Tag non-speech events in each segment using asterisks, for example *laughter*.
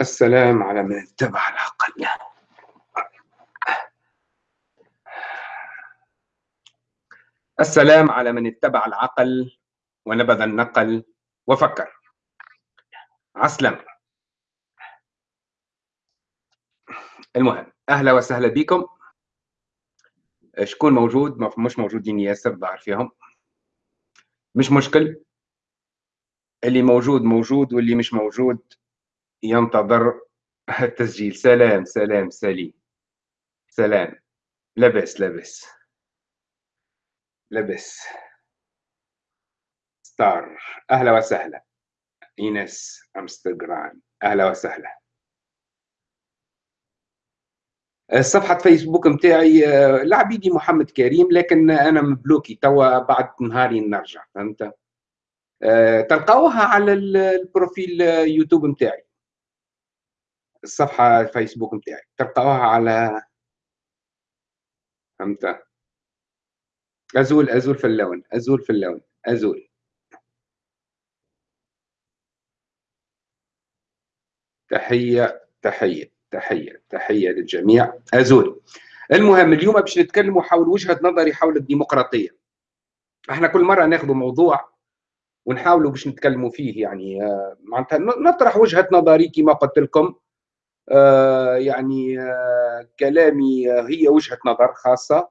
السلام على من اتبع العقل. السلام على من اتبع العقل ونبذ النقل وفكر. عسلم. المهم أهلا وسهلا بكم. شكون موجود؟ مش موجودين ياسر ظهر فيهم. مش مشكل. اللي موجود موجود واللي مش موجود ينتظر *laughs* التسجيل. سلام سلام سليم. سلام. لبس لبس لبس ستار. أهلا وسهلا. اينس امستغرام أهلا وسهلا. صفحة فيسبوك متاعي لعبيدي محمد كريم لكن أنا مبلوكي. توا بعد نهاري نرجع فهمت؟ تلقاوها على البروفيل يوتيوب متاعي. الصفحة الفيسبوك نتاعي تلقاوها على فهمت؟ أزول أزول في اللون أزول في اللون أزول. تحية تحية تحية تحية للجميع. أزول. المهم اليوم باش نتكلموا حول وجهة نظري حول الديمقراطية. إحنا كل مرة ناخذ موضوع ونحاولوا باش نتكلموا فيه يعني آه، معناتها نطرح وجهة نظري كما قلت لكم. يعني آه، كلامي هي وجهة نظر خاصة.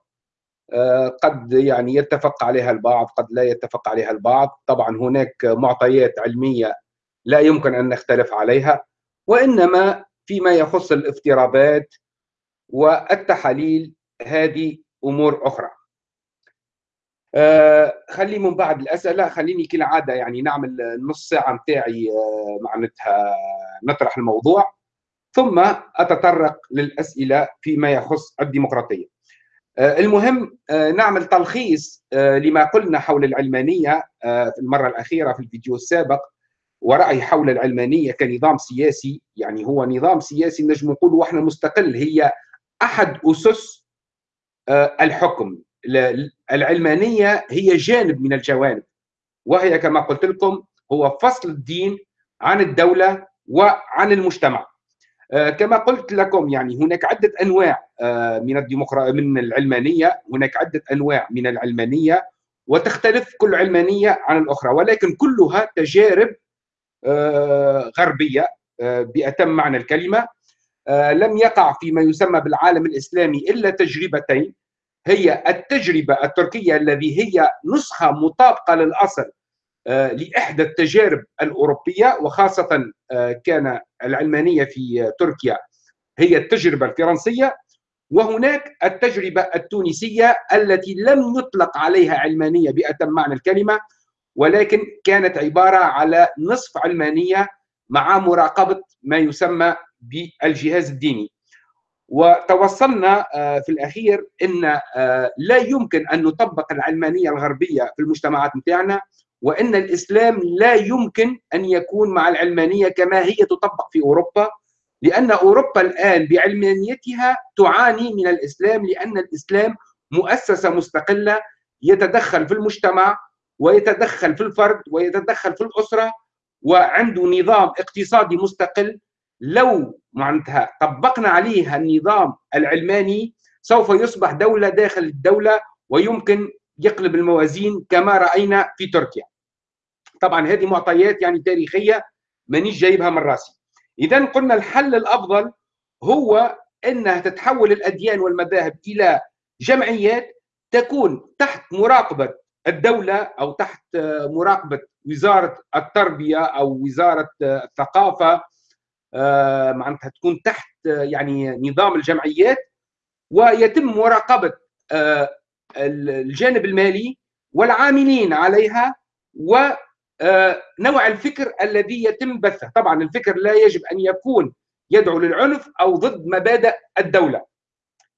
آه، قد يعني يتفق عليها البعض قد لا يتفق عليها البعض. طبعا هناك معطيات علمية لا يمكن أن نختلف عليها وإنما فيما يخص الافتراضات والتحاليل هذه أمور أخرى. خلي من بعد الأسئلة خليني كالعادة يعني نعمل نص ساعة متاعي معناتها نطرح الموضوع. ثم أتطرق للأسئلة فيما يخص الديمقراطية. آه، المهم آه، نعمل تلخيص آه، لما قلنا حول العلمانية في المرة الأخيرة في الفيديو السابق ورأي حول العلمانية كنظام سياسي يعني هو نظام سياسي نجم نقول وإحنا مستقل هي أحد أسس الحكم. العلمانية هي جانب من الجوانب وهي كما قلت لكم هو فصل الدين عن الدولة وعن المجتمع. كما قلت لكم يعني هناك عدة أنواع آه، من الديمقراطية من العلمانية هناك عدة أنواع من العلمانية وتختلف كل علمانية عن الأخرى ولكن كلها تجارب آه، غربية بأتم معنى الكلمة. لم يقع فيما يسمى بالعالم الإسلامي إلا تجربتين هي التجربة التركية الذي هي نسخة مطابقة للأصل آه، لإحدى التجارب الأوروبية وخاصة آه، كان العلمانية في تركيا هي التجربة الفرنسية. وهناك التجربة التونسية التي لم يطلق عليها علمانية باتم معنى الكلمة ولكن كانت عبارة على نصف علمانية مع مراقبة ما يسمى بالجهاز الديني. وتوصلنا آه، في الأخير إن لا يمكن أن نطبق العلمانية الغربية في المجتمعات نتاعنا وإن الإسلام لا يمكن أن يكون مع العلمانية كما هي تطبق في أوروبا لأن أوروبا الآن بعلمانيتها تعاني من الإسلام لأن الإسلام مؤسسة مستقلة يتدخل في المجتمع ويتدخل في الفرد ويتدخل في الأسرة وعنده نظام اقتصادي مستقل. لو معناتها طبقنا عليه النظام العلماني سوف يصبح دولة داخل الدولة ويمكن يقلب الموازين كما رأينا في تركيا. طبعا هذه معطيات يعني تاريخية مانيش جايبها من راسي. اذا قلنا الحل الأفضل هو إنها تتحول الأديان والمذاهب إلى جمعيات تكون تحت مراقبة الدولة أو تحت مراقبة وزارة التربية أو وزارة الثقافة. آه، معناتها تكون تحت يعني نظام الجمعيات ويتم مراقبة آه، الجانب المالي والعاملين عليها ونوع آه، الفكر الذي يتم بثه. طبعا الفكر لا يجب أن يكون يدعو للعنف أو ضد مبادئ الدولة.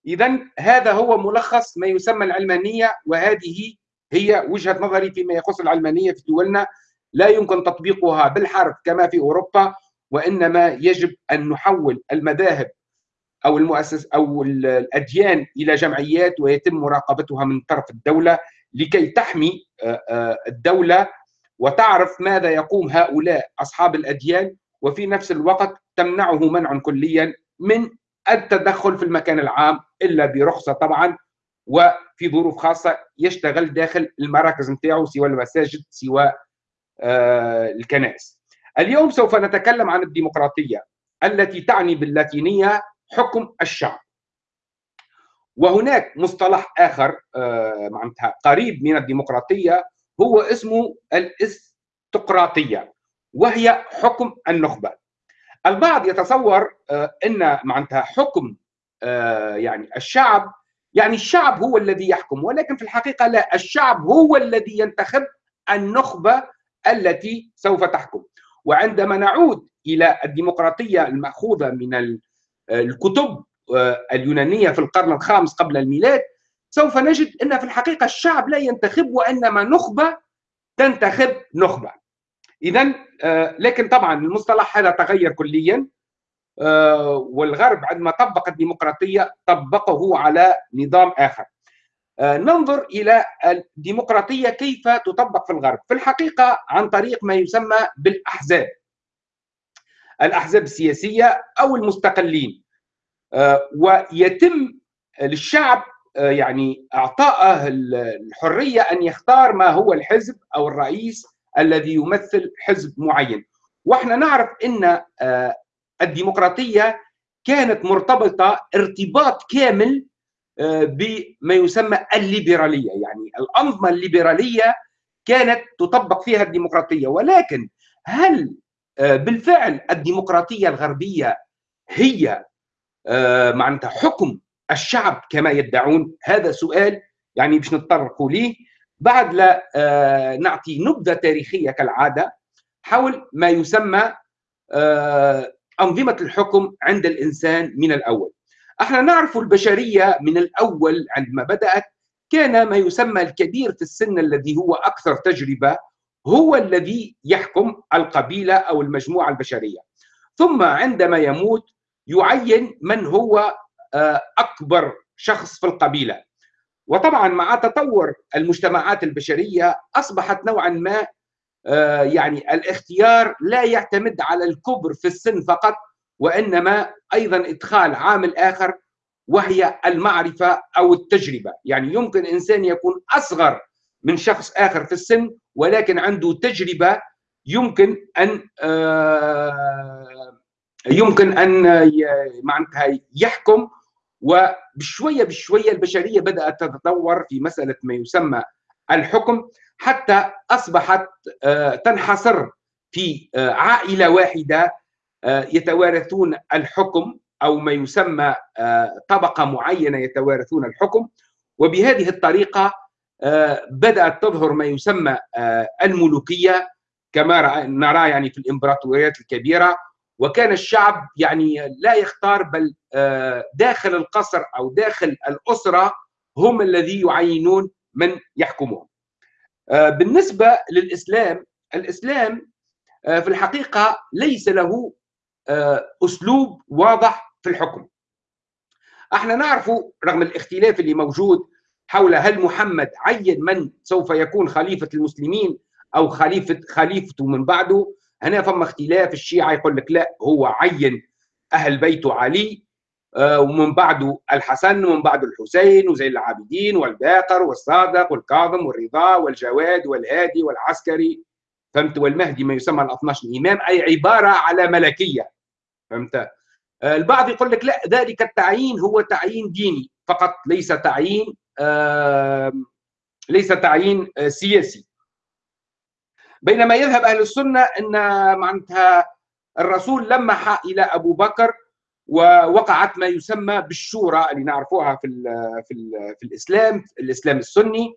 إذا هذا هو ملخص ما يسمى العلمانية وهذه هي وجهة نظري فيما يخص العلمانية في دولنا. لا يمكن تطبيقها بالحرف كما في أوروبا وإنما يجب أن نحول المذاهب أو المؤسس أو الأديان إلى جمعيات ويتم مراقبتها من طرف الدولة لكي تحمي آه، آه، الدولة وتعرف ماذا يقوم هؤلاء أصحاب الأديان وفي نفس الوقت تمنعه منعا كليا من التدخل في المكان العام إلا برخصة طبعا وفي ظروف خاصة يشتغل داخل المراكز نتاعو سواء المساجد سواء آه الكنائس. اليوم سوف نتكلم عن الديمقراطية التي تعني باللاتينية حكم الشعب. وهناك مصطلح آخر آه معناتها قريب من الديمقراطية هو اسمه الإستقراطية وهي حكم النخبة. البعض يتصور آه إن معناتها حكم آه يعني الشعب يعني الشعب هو الذي يحكم ولكن في الحقيقة لا الشعب هو الذي ينتخب النخبة التي سوف تحكم وعندما نعود إلى الديمقراطية المأخوذة من الكتب اليونانية في القرن الخامس قبل الميلاد سوف نجد إن في الحقيقة الشعب لا ينتخب وإنما نخبة تنتخب نخبة. اذا لكن طبعا المصطلح هذا تغير كليا والغرب عندما طبق الديمقراطية طبقه على نظام آخر. ننظر إلى الديمقراطية كيف تطبق في الغرب. في الحقيقة عن طريق ما يسمى بالأحزاب. الأحزاب السياسية أو المستقلين. ويتم للشعب يعني اعطائه الحرية أن يختار ما هو الحزب أو الرئيس الذي يمثل حزب معين. وإحنا نعرف إن الديمقراطية كانت مرتبطة ارتباط كامل بما يسمى الليبرالية. يعني الأنظمة الليبرالية كانت تطبق فيها الديمقراطية. ولكن هل بالفعل الديمقراطية الغربية هي معناتها حكم الشعب كما يدعون هذا سؤال يعني باش نتطرق ليه. بعد لا نعطي نبذة تاريخية كالعادة حول ما يسمى أنظمة الحكم عند الإنسان من الأول. إحنا نعرف البشرية من الأول عندما بدأت كان ما يسمى الكبير في السن الذي هو أكثر تجربة هو الذي يحكم القبيلة أو المجموعة البشرية. ثم عندما يموت يعين من هو أكبر شخص في القبيلة. وطبعا مع تطور المجتمعات البشرية أصبحت نوعا ما يعني الاختيار لا يعتمد على الكبر في السن فقط وإنما أيضا إدخال عامل اخر وهي المعرفة أو التجربة، يعني يمكن إنسان يكون أصغر من شخص آخر في السن ولكن عنده تجربة يمكن أن يمكن أن معناتها يحكم وبشوية بشوية البشرية بدأت تتطور في مسألة ما يسمى الحكم حتى أصبحت تنحصر في عائلة واحدة يتوارثون الحكم أو ما يسمى طبقة معينة يتوارثون الحكم. وبهذه الطريقة بدأت تظهر ما يسمى الملوكية كما نرى يعني في الإمبراطوريات الكبيرة وكان الشعب يعني لا يختار بل داخل القصر أو داخل الأسرة هم الذي يعينون من يحكمهم. بالنسبة للإسلام الإسلام في الحقيقة ليس له أسلوب واضح في الحكم. إحنا نعرف رغم الاختلاف اللي موجود حول هل محمد عين من سوف يكون خليفة المسلمين أو خليفه خليفته من بعده؟ هنا فما اختلاف الشيعة يقول لك لا هو عين أهل بيته علي ومن بعده الحسن ومن بعده الحسين وزين العابدين والباقر والصادق والكاظم والرضا والجواد والهادي والعسكري. فهمت؟ والمهدي ما يسمى ال 12 امام أي عبارة على ملكية. فهمت؟ البعض يقول لك لا ذلك التعيين هو تعيين ديني فقط ليس تعيين آه ليس تعيين آه سياسي. بينما يذهب أهل السنة إن معناتها الرسول لمح إلى أبو بكر ووقعت ما يسمى بالشورى اللي نعرفوها في ال في ال في الإسلام الإسلام السني.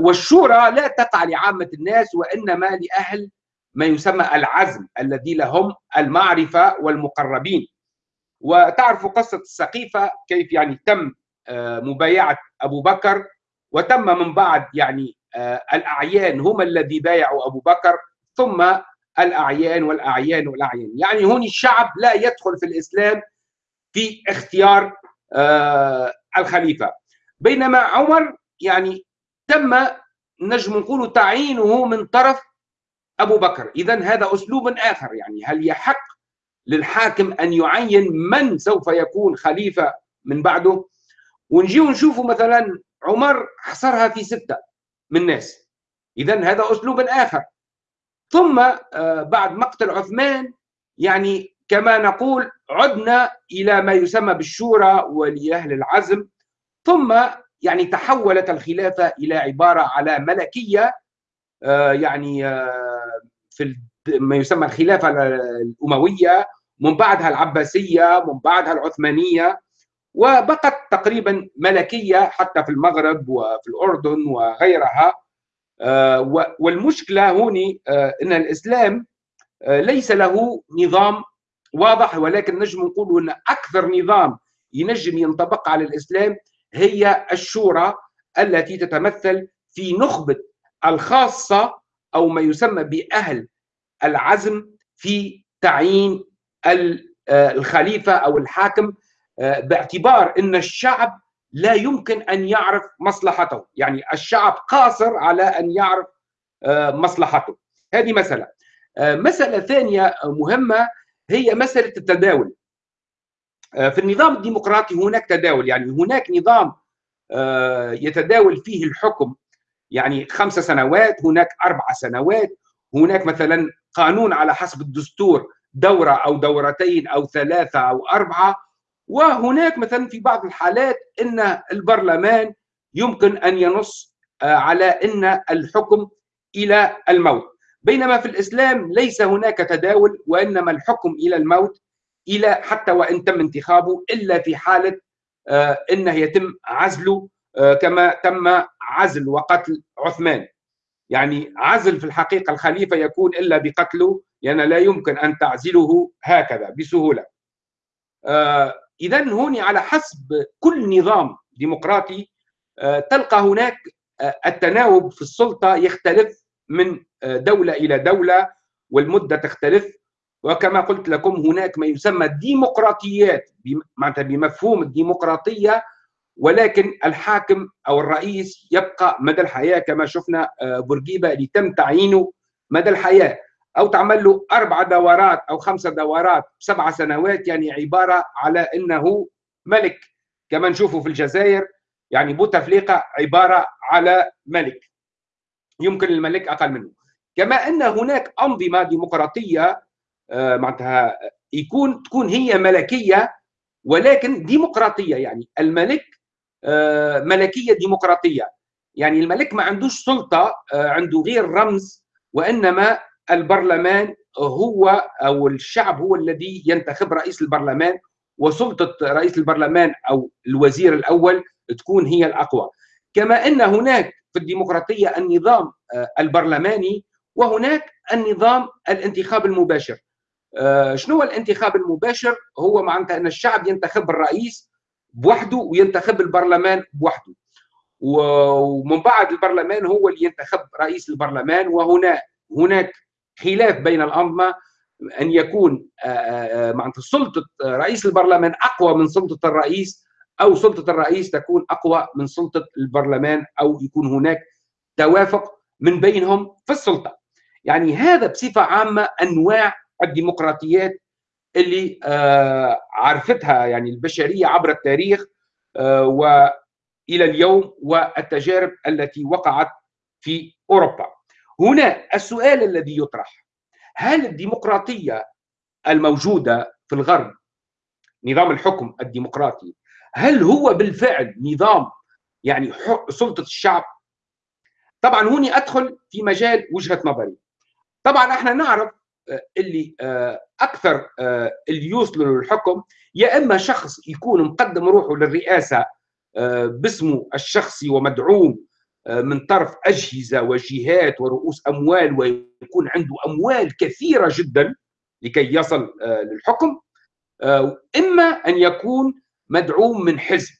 والشورى لا تقع لعامة الناس وإنما لأهل ما يسمى العزم الذي لهم المعرفة والمقربين. وتعرف قصة السقيفة كيف يعني تم مبايعة أبو بكر وتم من بعد يعني الأعيان هم الذي بايعوا أبو بكر ثم الأعيان والأعيان والأعيان. يعني هون الشعب لا يدخل في الإسلام في اختيار الخليفة. بينما عمر يعني تم نجم نقول تعيينه من طرف أبو بكر. اذا هذا أسلوب آخر يعني. هل يحق للحاكم أن يعين من سوف يكون خليفة من بعده؟ ونجي ونشوفوا مثلا عمر حصرها في ستة من الناس اذا هذا أسلوب آخر. ثم آه، بعد مقتل عثمان يعني كما نقول عدنا إلى ما يسمى بالشورى ولاهل العزم ثم يعني تحولت الخلافة إلى عبارة على ملكية آه، يعني آه، في ما يسمى الخلافة الأموية من بعدها العباسية من بعدها العثمانية. وبقت تقريبا ملكية حتى في المغرب وفي الأردن وغيرها. آه، والمشكلة هوني إن الإسلام ليس له نظام واضح ولكن نجم نقول إن أكثر نظام ينجم ينطبق على الإسلام هي الشورى التي تتمثل في نخبة الخاصة أو ما يسمى بأهل العزم في تعيين آه، الخليفة أو الحاكم آه، باعتبار إن الشعب لا يمكن أن يعرف مصلحته، يعني الشعب قاصر على أن يعرف آه، مصلحته. هذه مسألة. مسألة ثانية مهمة هي مسألة التداول. في النظام الديمقراطي هناك تداول، يعني هناك نظام يتداول فيه الحكم يعني خمس سنوات هناك أربع سنوات هناك مثلا قانون على حسب الدستور دورة أو دورتين أو ثلاثة أو أربعة وهناك مثلا في بعض الحالات أن البرلمان يمكن أن ينص آه، على أن الحكم إلى الموت. بينما في الإسلام ليس هناك تداول وإنما الحكم إلى الموت إلى حتى وإن تم انتخابه إلا في حالة آه، أنه يتم عزله آه، كما تم عزل وقتل عثمان. يعني عزل في الحقيقة الخليفة يكون إلا بقتله لأن يعني لا يمكن أن تعزله هكذا بسهولة. إذا هون على حسب كل نظام ديمقراطي آه تلقى هناك آه التناوب في السلطة يختلف من آه دولة إلى دولة والمدة تختلف. وكما قلت لكم هناك ما يسمى ديمقراطيات معناتها بمفهوم الديمقراطية ولكن الحاكم أو الرئيس يبقى مدى الحياة كما شفنا بورقيبة اللي تم تعيينه مدى الحياة. أو تعمل له أربع دورات أو خمسه دورات سبع سنوات يعني عبارة على إنه ملك. كما نشوفه في الجزائر يعني بوتفليقة عبارة على ملك. يمكن الملك أقل منه. كما أن هناك أنظمة ديمقراطية آه، معناتها يكون تكون هي ملكية ولكن ديمقراطية يعني الملك آه، ملكية ديمقراطية. يعني الملك ما عندوش سلطة آه، عنده غير رمز وإنما البرلمان هو أو الشعب هو الذي ينتخب رئيس البرلمان وسلطة رئيس البرلمان أو الوزير الأول تكون هي الأقوى. كما أن هناك في الديمقراطية النظام آه، البرلماني وهناك النظام الانتخاب المباشر. شنو هو الانتخاب المباشر؟ هو معناتها أن الشعب ينتخب الرئيس بوحده وينتخب البرلمان بوحده. ومن بعد البرلمان هو اللي ينتخب رئيس البرلمان وهنا هناك خلاف بين الأنظمة أن يكون آه، آه، معناتها سلطة رئيس البرلمان أقوى من سلطة الرئيس أو سلطة الرئيس تكون أقوى من سلطة البرلمان أو يكون هناك توافق من بينهم في السلطة يعني هذا بصفة عامة أنواع الديمقراطيات اللي آه، عرفتها يعني البشرية عبر التاريخ آه، وإلى اليوم والتجارب التي وقعت في أوروبا. هنا السؤال الذي يطرح هل الديمقراطية الموجودة في الغرب نظام الحكم الديمقراطي هل هو بالفعل نظام يعني سلطة الشعب؟ طبعا هوني أدخل في مجال وجهة نظري. طبعا إحنا نعرف اللي آه، أكثر آه، اللي يوصلوا للحكم يا إما شخص يكون مقدم روحه للرئاسة آه، باسمه الشخصي ومدعوم من طرف أجهزة وجهات ورؤوس أموال ويكون عنده أموال كثيرة جدا لكي يصل للحكم. إما أن يكون مدعوم من حزب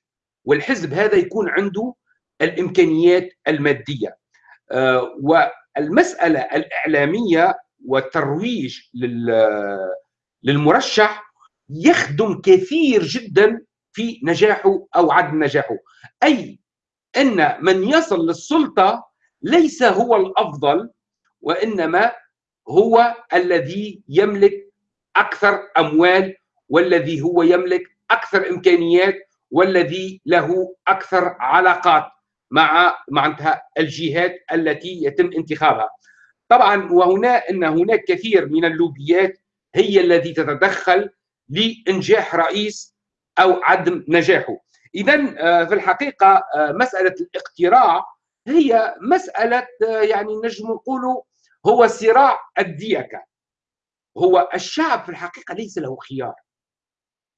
والحزب هذا يكون عنده الإمكانيات المادية. والمسألة الإعلامية والترويج للمرشح يخدم كثير جدا في نجاحه أو عدم نجاحه. أي إن من يصل للسلطة ليس هو الأفضل وإنما هو الذي يملك أكثر أموال والذي هو يملك أكثر إمكانيات والذي له أكثر علاقات مع معناتها الجهات التي يتم انتخابها. طبعا وهنا إن هناك كثير من اللوبيات هي التي تتدخل لإنجاح رئيس أو عدم نجاحه. اذا آه، في الحقيقة آه، مسألة الاقتراع هي مسألة آه، يعني نجم نقولوا هو صراع الديكه هو الشعب في الحقيقة ليس له خيار.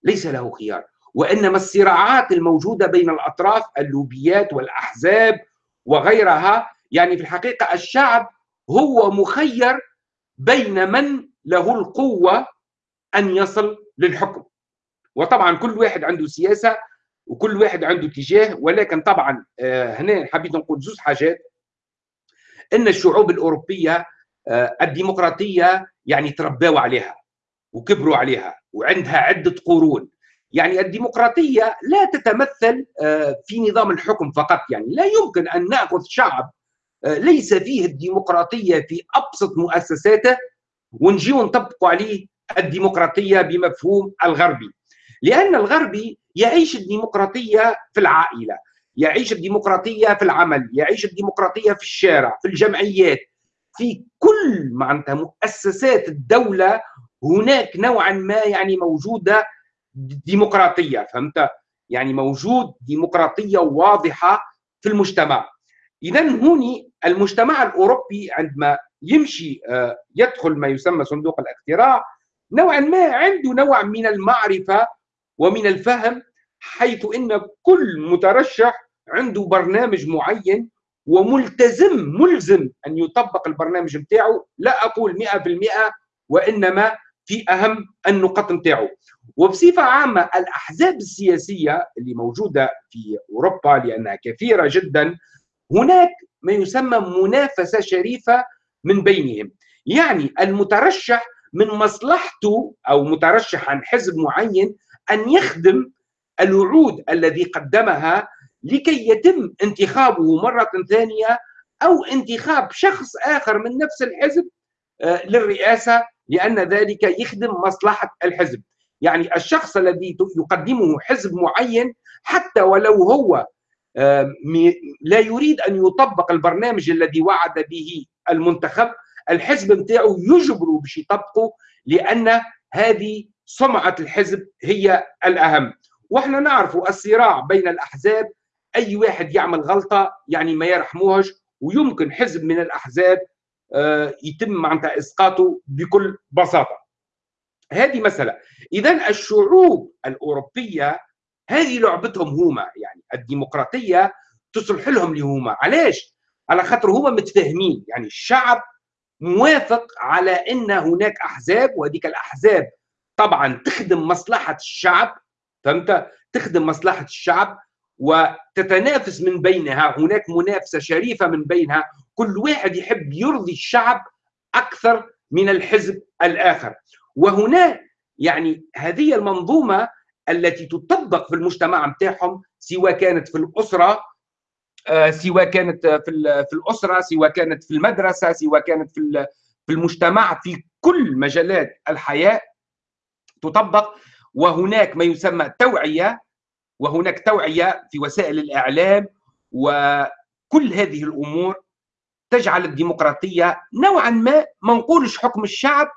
ليس له خيار. وإنما الصراعات الموجودة بين الأطراف اللوبيات والأحزاب وغيرها يعني في الحقيقة الشعب هو مخير بين من له القوة أن يصل للحكم. وطبعا كل واحد عنده سياسة وكل واحد عنده اتجاه ولكن طبعا آه، هنا حبيت نقول زوج حاجات. إن الشعوب الأوروبية آه، الديمقراطية يعني تربوا عليها وكبروا عليها وعندها عدة قرون. يعني الديمقراطية لا تتمثل آه، في نظام الحكم فقط. يعني لا يمكن أن نأخذ شعب ليس فيه الديمقراطية في أبسط مؤسساته ونجيو نطبقوا عليه الديمقراطية بمفهوم الغربي. لأن الغربي يعيش الديمقراطية في العائلة يعيش الديمقراطية في العمل يعيش الديمقراطية في الشارع في الجمعيات. في كل معناتها مؤسسات الدولة هناك نوعا ما يعني موجودة ديمقراطية فهمت؟ يعني موجود ديمقراطية واضحة في المجتمع. اذا هوني المجتمع الأوروبي عندما يمشي آه، يدخل ما يسمى صندوق الاقتراع نوعا ما عنده نوع من المعرفة ومن الفهم حيث إن كل مترشح عنده برنامج معين وملتزم ملزم أن يطبق البرنامج نتاعو لا أقول 100% وإنما في أهم النقط نتاعو وبصفة عامة الأحزاب السياسية اللي موجودة في أوروبا لأنها كثيرة جدا هناك ما يسمى منافسة شريفة من بينهم. يعني المترشح من مصلحته أو مترشح عن حزب معين أن يخدم الوعود الذي قدمها لكي يتم انتخابه مرة ثانية أو انتخاب شخص آخر من نفس الحزب آه، للرئاسة لأن ذلك يخدم مصلحة الحزب. يعني الشخص الذي يقدمه حزب معين حتى ولو هو آه، لا يريد أن يطبق البرنامج الذي وعد به المنتخب الحزب نتاعو يجبره باش يطبقه لأن هذه سمعه الحزب هي الأهم. وإحنا نعرفوا الصراع بين الأحزاب. أي واحد يعمل غلطة يعني ما يرحموهش ويمكن حزب من الأحزاب آه، يتم معناتها إسقاطه بكل بساطة. هذه مسألة. اذا الشعوب الأوروبية هذه لعبتهم هما يعني الديمقراطية تصلح لهم لهما. علاش؟ على خاطر هما متفاهمين. يعني الشعب موافق على إن هناك أحزاب وهذيك الأحزاب طبعا تخدم مصلحة الشعب فهمت؟ تخدم مصلحة الشعب وتتنافس من بينها هناك منافسة شريفة من بينها كل واحد يحب يرضي الشعب أكثر من الحزب الآخر. وهنا يعني هذه المنظومة التي تطبق في المجتمع نتاعهم سواء كانت في الأسرة آه، سواء كانت في في الأسرة سواء كانت في المدرسة سواء كانت في في المجتمع في كل مجالات الحياة تطبق وهناك ما يسمى توعية وهناك توعية في وسائل الإعلام وكل هذه الأمور تجعل الديمقراطية نوعا ما ما نقولش حكم الشعب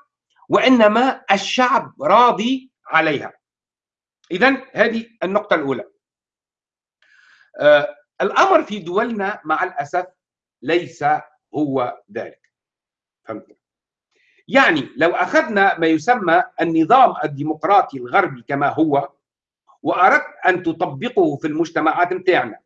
وإنما الشعب راضي عليها. اذا هذه النقطة الأولى. آه الأمر في دولنا مع الأسف ليس هو ذلك. فهمت؟ يعني لو أخذنا ما يسمى النظام الديمقراطي الغربي كما هو وأردت أن تطبقه في المجتمعات نتاعنا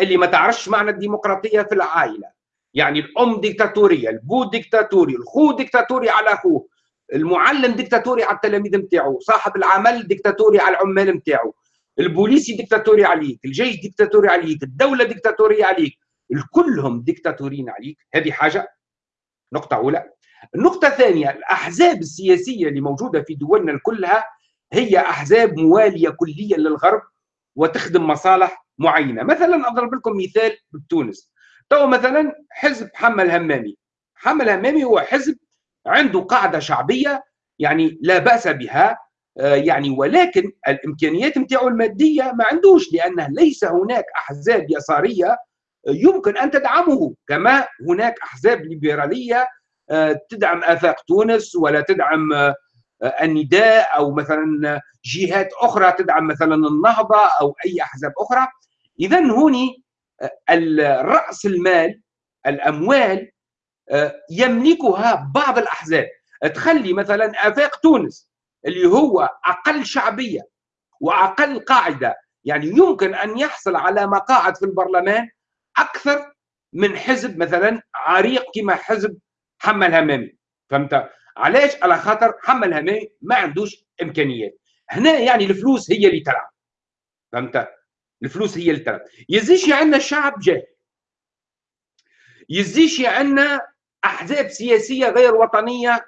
اللي ما تعرفش معنى الديمقراطية في العائلة. يعني الأم ديكتاتورية البو ديكتاتوري الخو ديكتاتوري على أخوه المعلم ديكتاتوري على التلاميذ نتاعو صاحب العمل ديكتاتوري على العمال نتاعو البوليسي ديكتاتوري عليك الجيش ديكتاتوري عليك الدولة ديكتاتورية عليك الكلهم ديكتاتوريين عليك. هذه حاجة؟ نقطة أولى. النقطة الثانية الأحزاب السياسية اللي موجودة في دولنا كلها هي أحزاب موالية كليا للغرب وتخدم مصالح معينة. مثلا أضرب لكم مثال بتونس. تو مثلا حزب حمل همامي حمل همامي هو حزب عنده قاعدة شعبية يعني لا بأس بها آه، يعني ولكن الإمكانيات نتاعو المادية ما عندوش لأنه ليس هناك أحزاب يسارية يمكن أن تدعمه كما هناك أحزاب ليبرالية تدعم آفاق تونس ولا تدعم آه، النداء أو مثلا جهات أخرى تدعم مثلا النهضة أو أي أحزاب أخرى. اذا هوني راس المال الأموال يملكها بعض الأحزاب. تخلي مثلا آفاق تونس اللي هو أقل شعبية وأقل قاعدة يعني يمكن أن يحصل على مقاعد في البرلمان أكثر من حزب مثلا عريق كما حزب حمل همامي. فهمت؟ علاش؟ على خاطر حمل همامي ما عندوش إمكانيات. هنا يعني الفلوس هي اللي تلعب. فهمت؟ الفلوس هي اللي تلعب. يزيش عندنا الشعب جاهل. يزيش عندنا أحزاب سياسية غير وطنية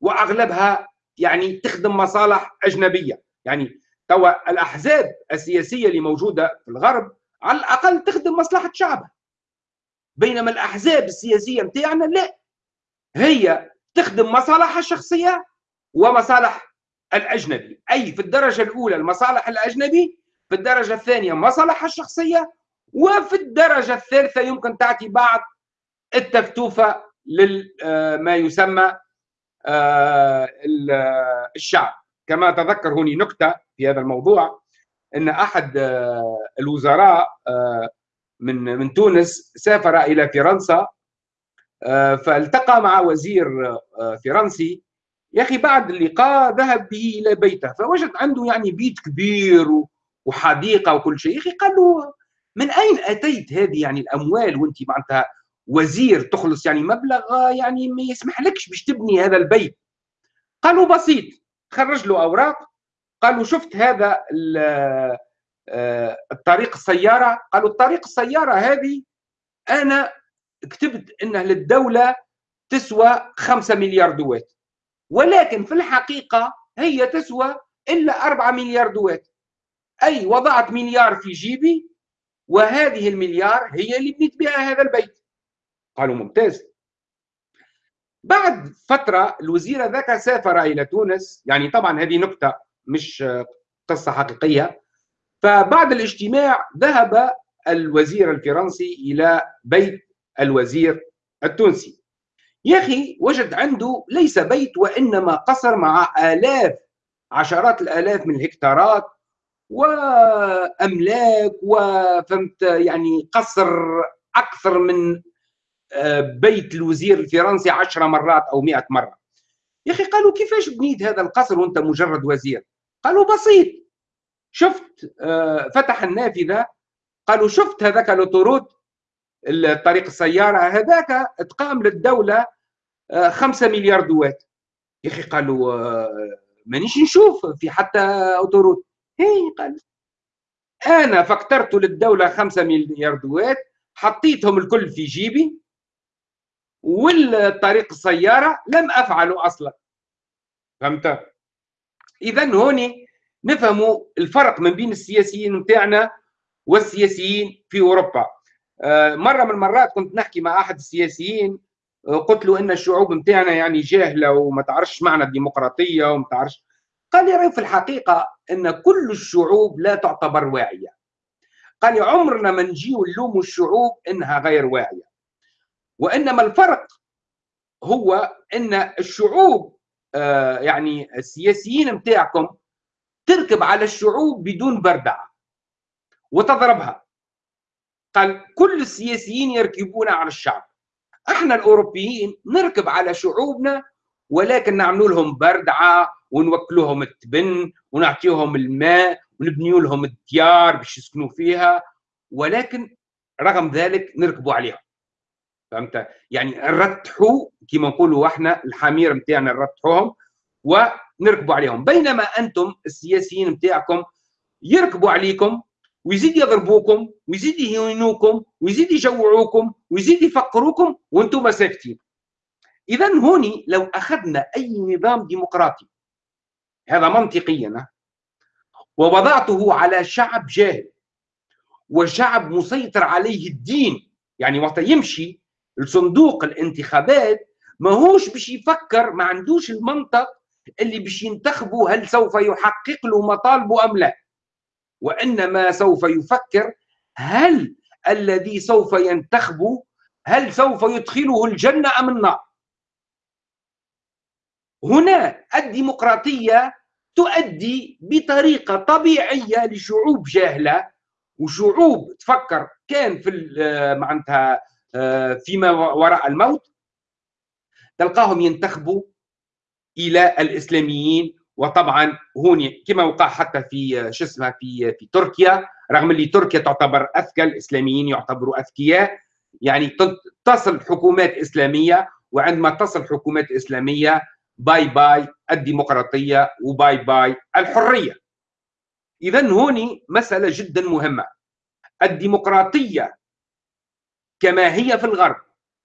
وأغلبها يعني تخدم مصالح أجنبية. يعني توا الأحزاب السياسية اللي موجودة في الغرب على الأقل تخدم مصلحة شعبها. بينما الأحزاب السياسية نتاعنا لا. هي تخدم مصالحها الشخصية ومصالح الأجنبي. أي في الدرجة الأولى المصالح الأجنبي في الدرجة الثانية مصالحها الشخصية وفي الدرجة الثالثة يمكن تعطي بعض التفتوفه لما آه، يسمى آه، الشعب. كما تذكر هوني نكتة في هذا الموضوع إن أحد آه، الوزراء آه، من من تونس سافر إلى فرنسا فالتقى مع وزير فرنسي. يا أخي بعد اللقاء ذهب به إلى بيته فوجد عنده يعني بيت كبير وحديقة وكل شيء. يا أخي قال له من أين أتيت هذه يعني الأموال وأنت معناتها وزير تخلص يعني مبلغ يعني ما يسمح لكش باش تبني هذا البيت. قالوا بسيط خرج له أوراق. قالوا شفت هذا آه، الطريق السيارة؟ قالوا الطريق السيارة هذه أنا كتبت انها للدولة تسوى 5 مليار دوات ولكن في الحقيقة هي تسوى إلا 4 مليار دوات أي وضعت مليار في جيبي وهذه المليار هي اللي بنيت بها هذا البيت. قالوا ممتاز. بعد فترة الوزير ذاك سافر إلى تونس. يعني طبعا هذه نكتة مش قصة حقيقية. فبعد الاجتماع ذهب الوزير الفرنسي إلى بيت الوزير التونسي. يا أخي وجد عنده ليس بيت وإنما قصر مع آلاف عشرات الآلاف من الهكتارات وأملاك وفهمت يعني قصر أكثر من بيت الوزير الفرنسي عشرة مرات أو مئة مرة. يا أخي قالوا كيفاش بنيت هذا القصر وأنت مجرد وزير؟ قالوا بسيط. شفت آه، فتح النافذة. قالوا شفت هذاك ال autoroute الطريق السيارة هذاك تقام للدولة آه، خمسة مليار دوات. يا أخي قالوا آه، مانيش نشوف في حتى autoroute هي قال أنا فكترت للدولة خمسة مليار دوات حطيتهم الكل في جيبي والطريق السيارة لم أفعله أصلا. فهمت؟ اذا هوني نفهموا الفرق ما بين السياسيين نتاعنا والسياسيين في أوروبا. آه، مرة من المرات كنت نحكي مع أحد السياسيين آه، قلت له إن الشعوب نتاعنا يعني جاهلة وما تعرفش معنى الديمقراطية وما تعرفش. قال لي في الحقيقة إن كل الشعوب لا تعتبر واعية. قال لي عمرنا ما نجيو نلوموا الشعوب إنها غير واعية. وإنما الفرق هو إن الشعوب آه، يعني السياسيين متاعكم تركب على الشعوب بدون بردعة وتضربها. قال كل السياسيين يركبون على الشعب. إحنا الاوروبيين نركب على شعوبنا ولكن نعملوا لهم بردعة ونوكلوهم التبن ونعطيهم الماء ونبنيوا لهم الديار باش يسكنوا فيها ولكن رغم ذلك نركبوا عليهم. فهمت؟ يعني نرتحوا كما نقولوا إحنا الحمير نتاعنا نرتحوهم ونركبوا عليهم. بينما أنتم السياسيين نتاعكم يركبوا عليكم ويزيد يضربوكم ويزيد يهينوكم ويزيد يجوعوكم ويزيد يفقروكم وأنتم ساكتين. اذا هوني لو أخذنا أي نظام ديمقراطي هذا منطقيا ووضعته على شعب جاهل وشعب مسيطر عليه الدين يعني وقت يمشي الصندوق الانتخابات ماهوش باش يفكر ما عندوش المنطق اللي باش ينتخبوا هل سوف يحقق له مطالبه أم لا. وانما سوف يفكر هل الذي سوف ينتخبه هل سوف يدخله الجنة أم النار؟ هنا الديمقراطية تؤدي بطريقة طبيعية لشعوب جاهلة وشعوب تفكر كان في آه، معناتها آه، فيما وراء الموت تلقاهم ينتخبوا إلى الإسلاميين وطبعا هون كما وقع حتى في شو في في تركيا رغم اللي تركيا تعتبر أذكى الإسلاميين يعتبروا أذكياء يعني تصل حكومات إسلامية وعندما تصل حكومات إسلامية باي باي الديمقراطية وباي باي الحرية. اذا هوني مسألة جدا مهمة. الديمقراطية كما هي في الغرب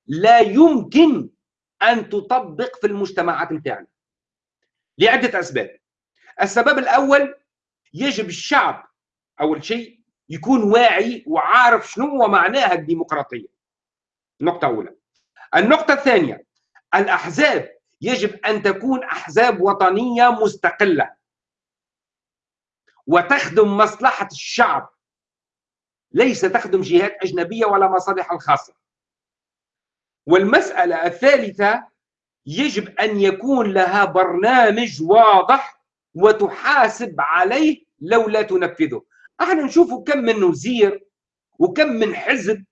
لا يمكن أن تطبق في المجتمعات بتاعنا. لعدة أسباب. السبب الأول يجب الشعب اول شيء يكون واعي وعارف شنو هو معناها الديمقراطية. نقطه اولى النقطة الثانية الأحزاب يجب أن تكون أحزاب وطنية مستقلة. وتخدم مصلحة الشعب. ليس تخدم جهات أجنبية ولا مصالح الخاصة. والمسألة الثالثة يجب أن يكون لها برنامج واضح وتحاسب عليه لو لا تنفذه. إحنا نشوف كم من وزير وكم من حزب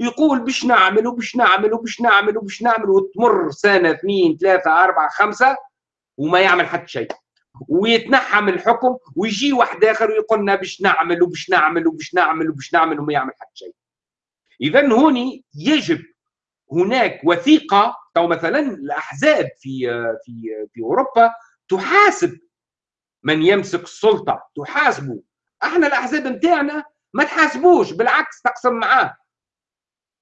يقول باش نعمل وباش نعمل وباش نعمل وباش نعمل وتمر سنة اثنين ثلاثة أربعة خمسة وما يعمل حتى شيء. ويتنحى من الحكم ويجي واحد آخر ويقول لنا باش نعمل وباش نعمل وباش نعمل وباش نعمل وما يعمل حتى شيء. اذا هوني يجب هناك وثيقة أو مثلا الأحزاب في في في أوروبا تحاسب من يمسك السلطة تحاسبه إحنا الأحزاب نتاعنا ما تحاسبوش بالعكس تقسم معاه.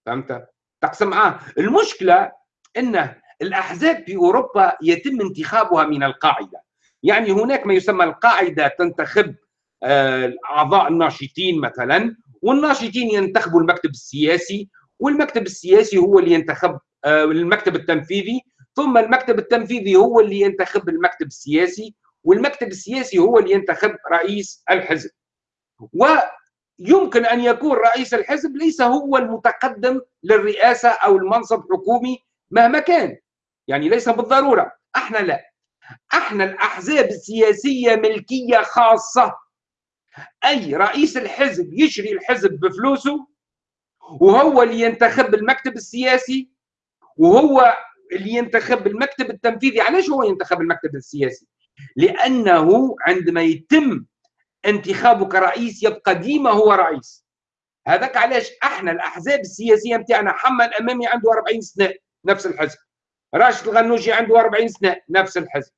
فهمت؟ تقسم معاه. المشكلة إن الأحزاب في أوروبا يتم انتخابها من القاعدة. يعني هناك ما يسمى القاعدة تنتخب آه، الناشطين مثلا والناشطين ينتخبوا المكتب السياسي والمكتب السياسي هو اللي ينتخب آه، المكتب التنفيذي ثم المكتب التنفيذي هو اللي ينتخب المكتب السياسي والمكتب السياسي هو اللي ينتخب رئيس الحزب. ويمكن أن يكون رئيس الحزب ليس هو المتقدم للرئاسة أو المنصب حكومي مهما كان. يعني ليس بالضرورة. أحنا لا. أحنا الأحزاب السياسية ملكية خاصة. أي رئيس الحزب يشري الحزب بفلوسه وهو اللي ينتخب المكتب السياسي وهو اللي ينتخب المكتب التنفيذي. علاش هو ينتخب المكتب السياسي؟ لأنه عندما يتم انتخابه كرئيس يبقى ديما هو رئيس. هذاك علاش أحنا الأحزاب السياسية نتاعنا حمد الأمامي عنده 40 سنة نفس الحزب. راشد الغنوجي عنده 40 سنة نفس الحزب.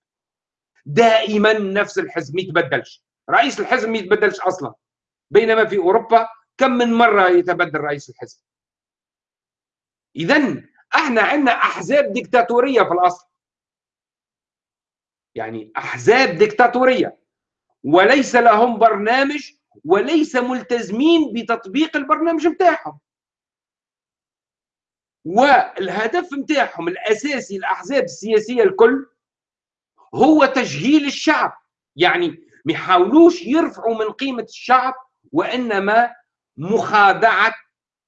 دائما نفس الحزب ما يتبدلش. رئيس الحزب ما يتبدلش أصلا. بينما في أوروبا كم من مرة يتبدل رئيس الحزب. اذا إحنا عندنا أحزاب ديكتاتورية في الأصل. يعني أحزاب ديكتاتورية. وليس لهم برنامج وليس ملتزمين بتطبيق البرنامج بتاعهم. والهدف بتاعهم الأساسي الأحزاب السياسية الكل هو تجهيل الشعب. يعني ما يحاولوش يرفعوا من قيمة الشعب وإنما مخادعة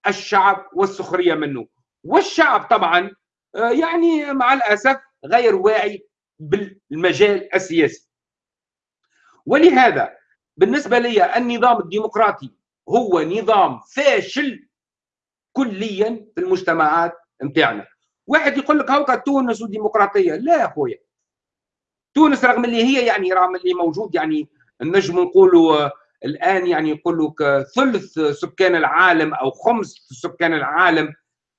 الشعب والسخرية منه. والشعب طبعا آه، يعني مع الأسف غير واعي بالمجال السياسي. ولهذا بالنسبة لي النظام الديمقراطي هو نظام فاشل كليا في المجتمعات نتاعنا. واحد يقول لك هاكا تونس وديمقراطيه لا يا خويا تونس رغم اللي هي يعني رغم اللي موجود يعني نجم نقولوا الآن يعني يقول لك ثلث سكان العالم أو خمس سكان العالم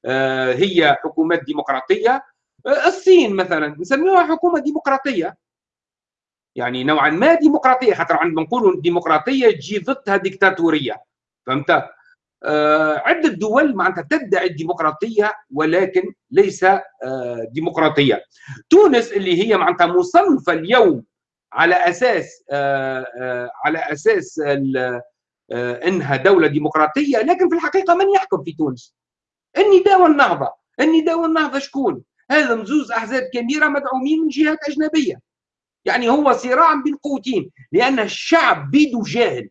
آه، هي حكومات ديمقراطية. آه، الصين مثلا نسميها حكومة ديمقراطية. يعني نوعا ما ديمقراطية خاطر عندما نقولوا ديمقراطية تجي ضدها ديكتاتورية. فهمت؟ آه، عدة دول معناتها تدعي الديمقراطية ولكن ليس ديمقراطية. تونس اللي هي معناتها مصنفة اليوم على أساس على أساس إنها دولة ديمقراطية لكن في الحقيقة من يحكم في تونس؟ النداء والنهضه النداء والنهضه شكون؟ هاذم زوز أحزاب كبيرة مدعومين من جهات أجنبية. يعني هو صراع بين قوتين لأن الشعب بيده جاهل.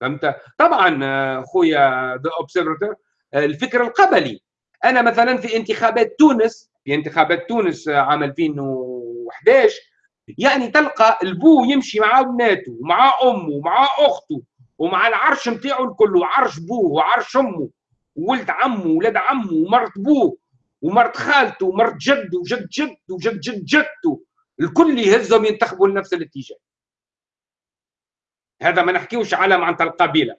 فهمت؟ طبعا خويا The Observateur الفكر القبلي. أنا مثلا في انتخابات تونس في انتخابات تونس عام 2011 يعني تلقى البو يمشي مع بناته ومع امه ومع اخته ومع العرش نتاعو الكل وعرش بوه وعرش امه وولد عمه وولاد عمه ومرت بوه ومرت خالته ومرت جده وجد جده وجد جد جدته. الكل يهزهم ينتخبوا لنفس الاتجاه. هذا ما نحكيوش على معناتها القبيلة.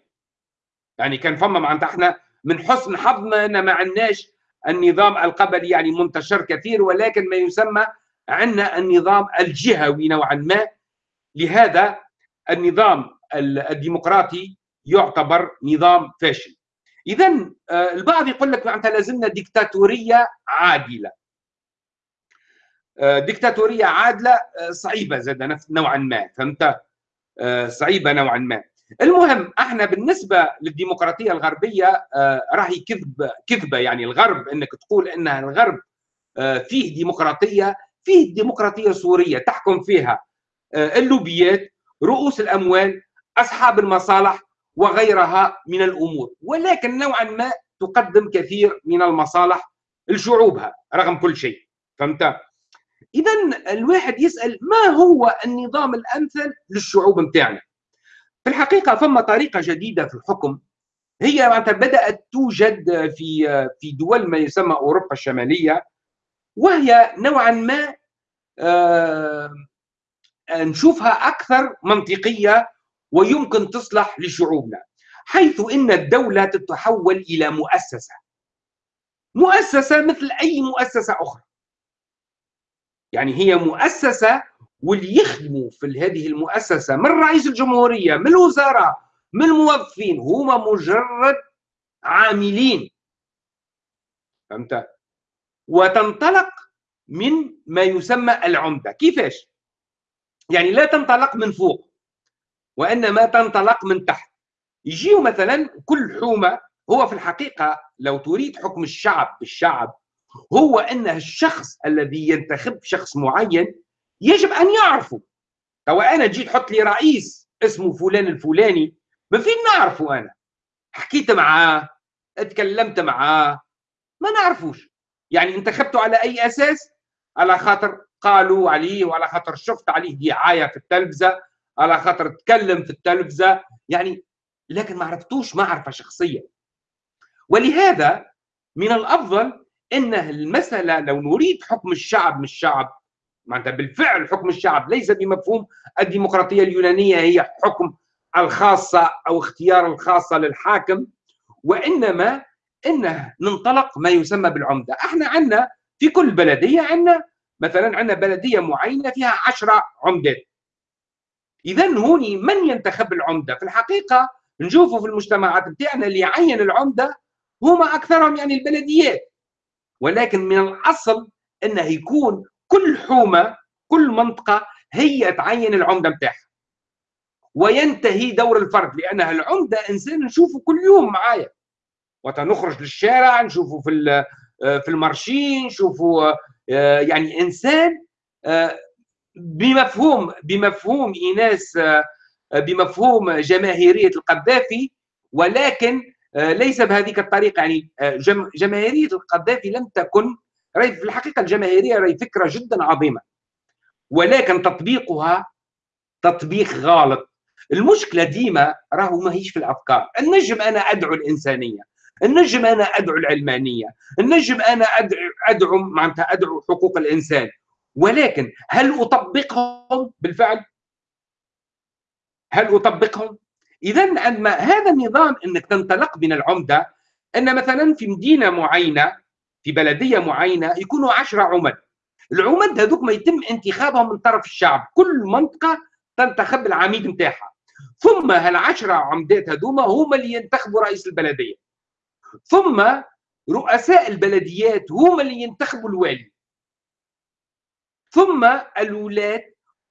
يعني كان فما معناتها إحنا من حسن حظنا ان ما عندناش النظام القبلي يعني منتشر كثير ولكن ما يسمى عندنا النظام الجهوي نوعا ما. لهذا النظام الديمقراطي يعتبر نظام فاشل. اذا آه، البعض يقول لك معناتها لازمنا ديكتاتورية عادلة. آه، ديكتاتورية عادلة آه، صعيبة زاد نوعا ما. فهمت؟ صعيبة نوعا ما. المهم إحنا بالنسبة للديمقراطية الغربية راهي كذب كذبة يعني الغرب إنك تقول إنها الغرب فيه ديمقراطية. فيه ديمقراطية سورية تحكم فيها اللوبيات رؤوس الأموال أصحاب المصالح وغيرها من الأمور. ولكن نوعا ما تقدم كثير من المصالح لشعوبها رغم كل شيء. فهمت؟ اذا الواحد يسأل ما هو النظام الأمثل للشعوب نتاعنا في الحقيقة فما طريقة جديدة في الحكم. هي بدأت توجد في في دول ما يسمى أوروبا الشمالية وهي نوعا ما آه نشوفها أكثر منطقية ويمكن تصلح لشعوبنا حيث إن الدولة تتحول إلى مؤسسة. مؤسسة مثل أي مؤسسة أخرى. يعني هي مؤسسة واللي يخدموا في هذه المؤسسة من رئيس الجمهورية من الوزراء من الموظفين هما مجرد عاملين. فهمت؟ وتنطلق من ما يسمى العمدة. كيفاش يعني لا تنطلق من فوق وإنما تنطلق من تحت. يجيو مثلا كل حومة هو في الحقيقة لو تريد حكم الشعب بالشعب هو إن الشخص الذي ينتخب شخص معين يجب أن يعرفه. لو أنا جيت حط لي رئيس اسمه فلان الفلاني ما فين نعرفه أنا؟ حكيت معاه اتكلمت معاه ما نعرفوش. يعني انتخبته على أي أساس؟ على خاطر قالوا عليه وعلى خاطر شفت عليه دعاية في التلفزة على خاطر تكلم في التلفزة يعني لكن ما عرفتوش معرفة شخصية. ولهذا من الأفضل إن المسألة لو نريد حكم الشعب من الشعب معناتها بالفعل حكم الشعب ليس بمفهوم الديمقراطية اليونانية هي حكم الخاصة أو اختيار الخاصة للحاكم وإنما إنه ننطلق ما يسمى بالعمدة. إحنا عندنا في كل بلدية عندنا مثلا عندنا بلدية معينة فيها عشرة عمدات اذا هوني من ينتخب العمدة؟ في الحقيقة نشوفوا في المجتمعات بتاعنا اللي يعين العمدة هما أكثرهم يعني البلديات. ولكن من الأصل إنه يكون كل حومة كل منطقة هي تعين العمدة بتاعها. وينتهي دور الفرد لانها العمدة إنسان نشوفه كل يوم معايا. وتنخرج للشارع نشوفه في في المارشين نشوفه آه، يعني إنسان آه، بمفهوم بمفهوم إيناس آه، بمفهوم جماهيرية القذافي ولكن آه، ليس بهذه الطريقة. يعني آه، جماهيرية القذافي لم تكن في الحقيقة الجماهيرية راهي فكرة جدا عظيمة. ولكن تطبيقها تطبيق غالط. المشكلة ديما راهو ماهيش في الأفكار. النجم أنا أدعو الإنسانية. النجم أنا أدعو العلمانية النجم أنا ادعو أدعو معناتها أدعو حقوق الإنسان. ولكن هل أطبقهم بالفعل؟ هل أطبقهم؟ اذا عندما هذا النظام إنك تنطلق من العمدة أن مثلا في مدينة معينة في بلدية معينة يكونوا عشرة عمد. العمد هذوك ما يتم انتخابهم من طرف الشعب. كل منطقة تنتخب العميد نتاعها. ثم هالعشرة عمدات هذوما هما اللي ينتخبوا رئيس البلدية. ثم رؤساء البلديات هما اللي ينتخبوا الوالي. ثم الولاة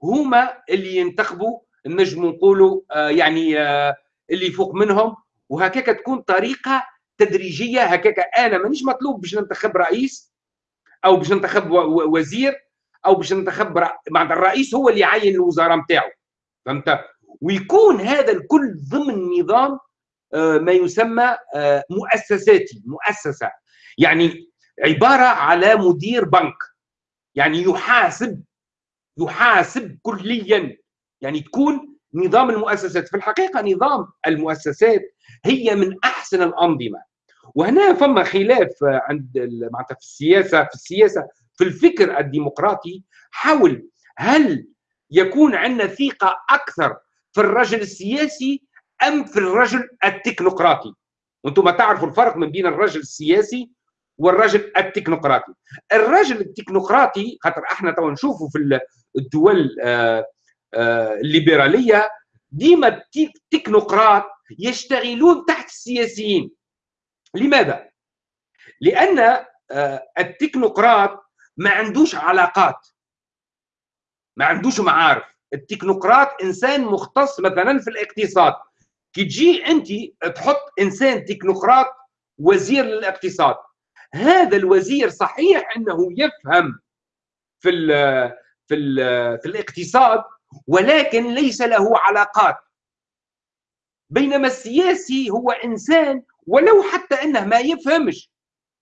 هما اللي ينتخبوا نجم نقولوا آه، يعني آه، اللي فوق منهم. وهكاك تكون طريقة تدريجية هكاك أنا مانيش مطلوب باش ننتخب رئيس أو باش ننتخب وزير أو باش ننتخب معناتها الرئيس هو اللي يعين الوزارة نتاعو فهمت؟ ويكون هذا الكل ضمن نظام ما يسمى آه، مؤسساتي مؤسسة. يعني عبارة على مدير بنك. يعني يحاسب يحاسب كليا. يعني تكون نظام المؤسسات. في الحقيقة نظام المؤسسات هي من أحسن الأنظمة. وهنا فما خلاف عند معناتها في السياسة في السياسة في الفكر الديمقراطي. حول هل يكون عندنا ثقة أكثر في الرجل السياسي أم في الرجل التكنوقراطي؟ وأنتم تعرفوا الفرق من بين الرجل السياسي والرجل التكنوقراطي. الرجل التكنوقراطي خاطر إحنا تو نشوفوا في الدول آه، آه، الليبرالية ديما التكنوقراط يشتغلون تحت السياسيين. لماذا؟ لأن آه، التكنوقراط ما عندوش علاقات. ما عندوش معارف. التكنوقراط إنسان مختص مثلا في الاقتصاد. كي تجي انت تحط انسان تكنوقراط وزير للاقتصاد. هذا الوزير صحيح انه يفهم في ال في ال في الاقتصاد ولكن ليس له علاقات. بينما السياسي هو انسان ولو حتى انه ما يفهمش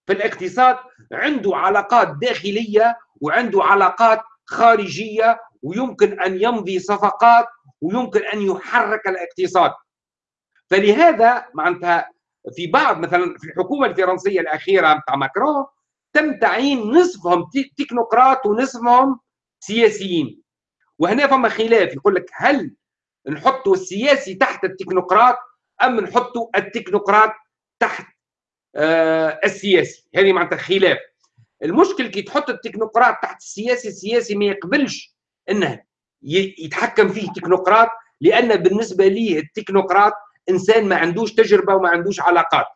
في الاقتصاد عنده علاقات داخلية وعنده علاقات خارجية ويمكن أن يمضي صفقات ويمكن أن يحرك الاقتصاد. فلهذا معناتها في بعض مثلا في الحكومة الفرنسية الأخيرة بتاع ماكرون تم تعيين نصفهم تكنوقراط ونصفهم سياسيين. وهنا فما خلاف يقول لك هل نحطوا السياسي تحت التكنوقراط أم نحطوا التكنوقراط تحت آه السياسي؟ هذه معناتها خلاف. المشكل كي تحط التكنوقراط تحت السياسي السياسي ما يقبلش إنه يتحكم فيه تكنوقراط لأن بالنسبة ليه التكنوقراط إنسان ما عندوش تجربة وما عندوش علاقات.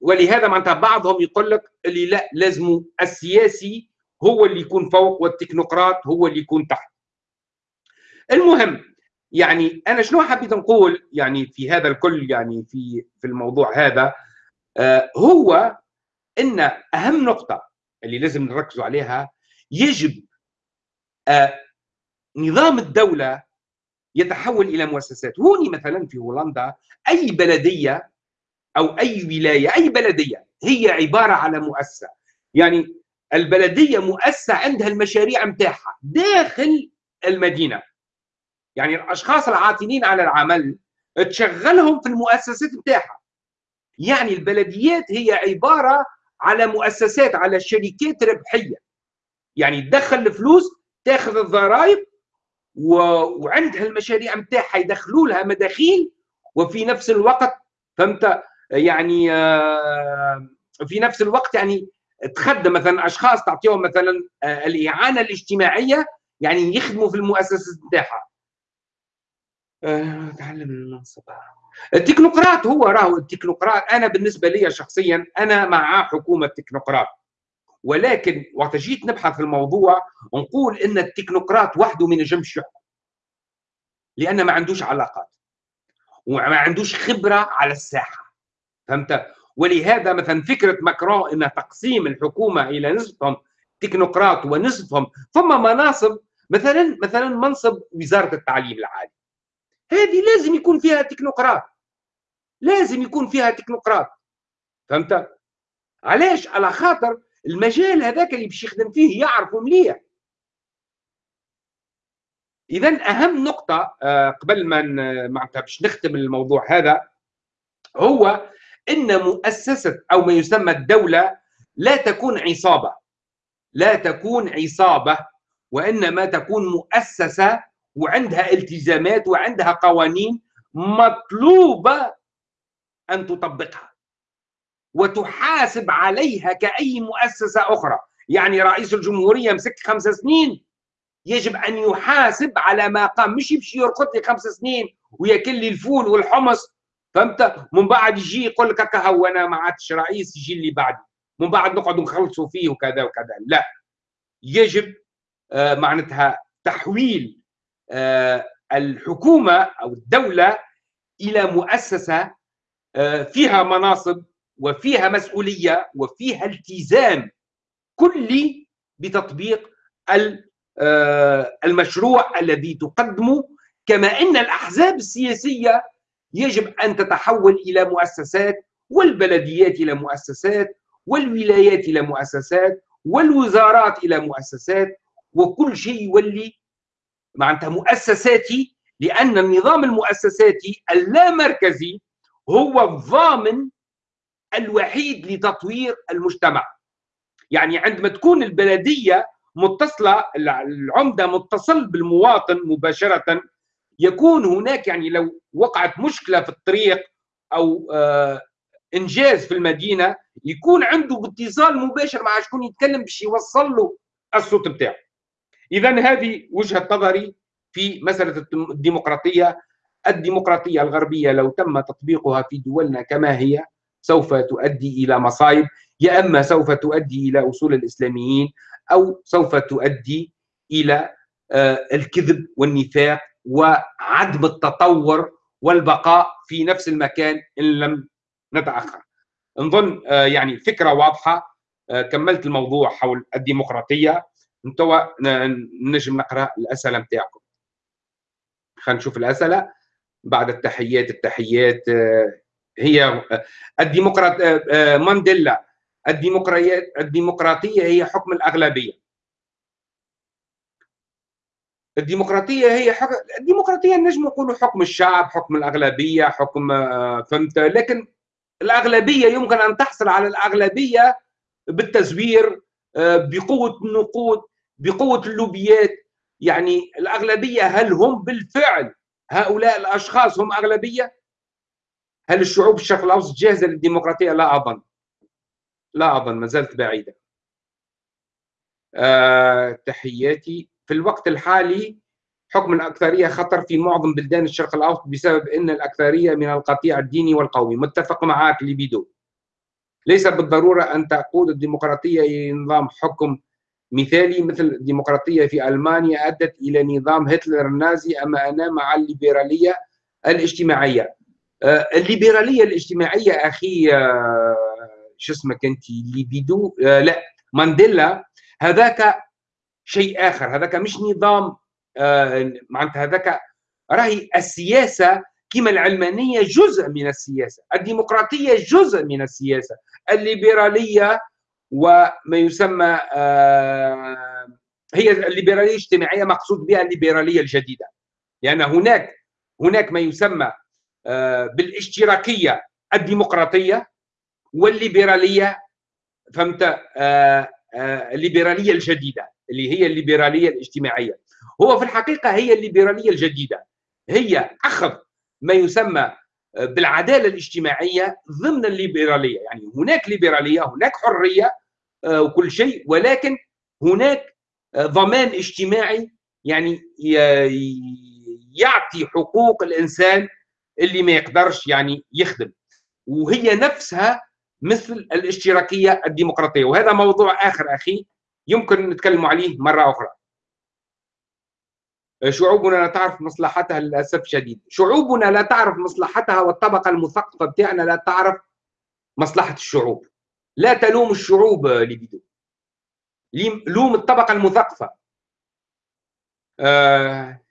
ولهذا معناتها بعضهم يقول لك اللي لا لازم السياسي هو اللي يكون فوق والتكنوقراط هو اللي يكون تحت. المهم يعني أنا شنو حبيت نقول يعني في هذا الكل يعني في في الموضوع هذا؟ آه هو إن أهم نقطة اللي لازم نركزوا عليها يجب آه نظام الدولة يتحول إلى مؤسسات. هوني مثلا في هولندا أي بلدية أو أي ولاية أي بلدية هي عبارة على مؤسسة. يعني البلدية مؤسسة عندها المشاريع متاعها داخل المدينة. يعني الأشخاص العاطلين على العمل تشغلهم في المؤسسات متاعها يعني البلديات هي عبارة على مؤسسات على شركات ربحية. يعني تدخل الفلوس تاخذ الضرائب. وعندها المشاريع نتاعها يدخلوا لها مداخيل وفي نفس الوقت فهمت؟ يعني آه، في نفس الوقت يعني تخدم مثلا أشخاص تعطيهم مثلا آه، الإعانة الاجتماعية يعني يخدموا في المؤسسات نتاعها تعلم المنصب. التكنوقراط هو راهو التكنوقراط. أنا بالنسبة لي شخصيا أنا مع حكومة تكنوقراط ولكن وقت جيت نبحث في الموضوع نقول إن التكنوقراط وحده ما ينجمش يحكم لأن ما عندوش علاقات وما عندوش خبرة على الساحة فهمت؟ ولهذا مثلا فكرة ماكرون إن تقسيم الحكومة إلى نصفهم تكنوقراط ونصفهم ثم مناصب مثلا مثلا منصب وزارة التعليم العالي. هذه لازم يكون فيها تكنوقراط لازم يكون فيها تكنوقراط فهمت؟ علاش؟ على خاطر المجال هذاك اللي باش يخدم فيه يعرفه مليح. اذا أهم نقطة آه، قبل ما معناتها باش نختم الموضوع هذا هو إن مؤسسة أو ما يسمى الدولة لا تكون عصابة. لا تكون عصابة وإنما تكون مؤسسة وعندها التزامات وعندها قوانين مطلوبة أن تطبقها. وتحاسب عليها كأي مؤسسة أخرى. يعني رئيس الجمهورية مسك خمس سنين يجب أن يحاسب على ما قام. مش يمشي يرقد لي خمس سنين وياكل لي الفول والحمص. فهمت؟ من بعد يجي يقول لك هكا هو أنا ما عادش رئيس يجي اللي بعدي من بعد نقعد نخلصوا فيه وكذا وكذا. لا. يجب آه معناتها تحويل آه الحكومة أو الدولة إلى مؤسسة آه فيها مناصب وفيها مسؤولية وفيها التزام كلي بتطبيق آه، المشروع الذي تقدمه كما إن الأحزاب السياسية يجب أن تتحول إلى مؤسسات والبلديات إلى مؤسسات والولايات إلى مؤسسات والوزارات إلى مؤسسات وكل شيء يولي معناتها مؤسساتي لأن النظام المؤسساتي اللامركزي هو الضامن الوحيد لتطوير المجتمع. يعني عندما تكون البلدية متصلة العمدة متصل بالمواطن مباشرة يكون هناك يعني لو وقعت مشكلة في الطريق أو آه إنجاز في المدينة يكون عنده اتصال مباشر مع شكون يتكلم باش يوصل له الصوت بتاعه. اذا هذه وجهة نظري في مسألة الديمقراطية. الديمقراطية الغربية لو تم تطبيقها في دولنا كما هي سوف تؤدي إلى مصايب يا أما سوف تؤدي إلى أصول الإسلاميين أو سوف تؤدي إلى آه، الكذب والنفاق وعدم التطور والبقاء في نفس المكان إن لم نتأخر. نظن آه، يعني فكرة واضحة آه، كملت الموضوع حول الديمقراطية أنتوا نجم نقرأ الأسئلة نتاعكم. خلينا نشوف الأسئلة بعد التحيات التحيات هي الديمقراط مانديلا الديمقراطية الديمقراطية هي حكم الأغلبية. الديمقراطية هي حكم الديمقراطية نجم نقولوا حكم الشعب حكم الأغلبية حكم آه، فهمت؟ لكن الأغلبية يمكن أن تحصل على الأغلبية بالتزوير آه، بقوة النقود بقوة اللوبيات. يعني الأغلبية هل هم بالفعل هؤلاء الأشخاص هم أغلبية؟ هل الشعوب الشرق الأوسط جاهزة للديمقراطية؟ لا أظن. لا أظن ما زالت بعيدة. أه تحياتي. في الوقت الحالي حكم الأكثرية خطر في معظم بلدان الشرق الأوسط بسبب أن الأكثرية من القطيع الديني والقومي. متفق معك لبيدو ليس بالضرورة أن تقود الديمقراطية إلى نظام حكم مثالي مثل الديمقراطية في ألمانيا أدت إلى نظام هتلر النازي أما أنا مع الليبرالية الاجتماعية. أه الليبرالية الاجتماعية أخي أه شو اسمك أنت؟ ليبيدو آه لا مانديلا هذاك شيء آخر هذاك مش نظام آه معناتها هذاك راهي السياسة كما العلمانية جزء من السياسة الديمقراطية جزء من السياسة الليبرالية وما يسمى آه هي الليبرالية الاجتماعية مقصود بها الليبرالية الجديدة لأن يعني هناك هناك ما يسمى آه بالاشتراكية الديمقراطية والليبرالية فهمت؟ آه آه الليبرالية الجديدة اللي هي الليبرالية الاجتماعية. هو في الحقيقة هي الليبرالية الجديدة. هي أخذ ما يسمى آه، بالعدالة الاجتماعية ضمن الليبرالية. يعني هناك ليبرالية هناك حرية آه، وكل شيء ولكن هناك آه، ضمان اجتماعي يعني يعطي حقوق الإنسان اللي ما يقدرش يعني يخدم. وهي نفسها مثل الاشتراكية الديمقراطية. وهذا موضوع آخر أخي يمكن نتكلم عليه مرة أخرى. شعوبنا لا تعرف مصلحتها للأسف الشديد شعوبنا لا تعرف مصلحتها والطبقة المثقفة بتاعنا لا تعرف مصلحة الشعوب. لا تلوم الشعوب لبيدو لوم الطبقة المثقفة. آه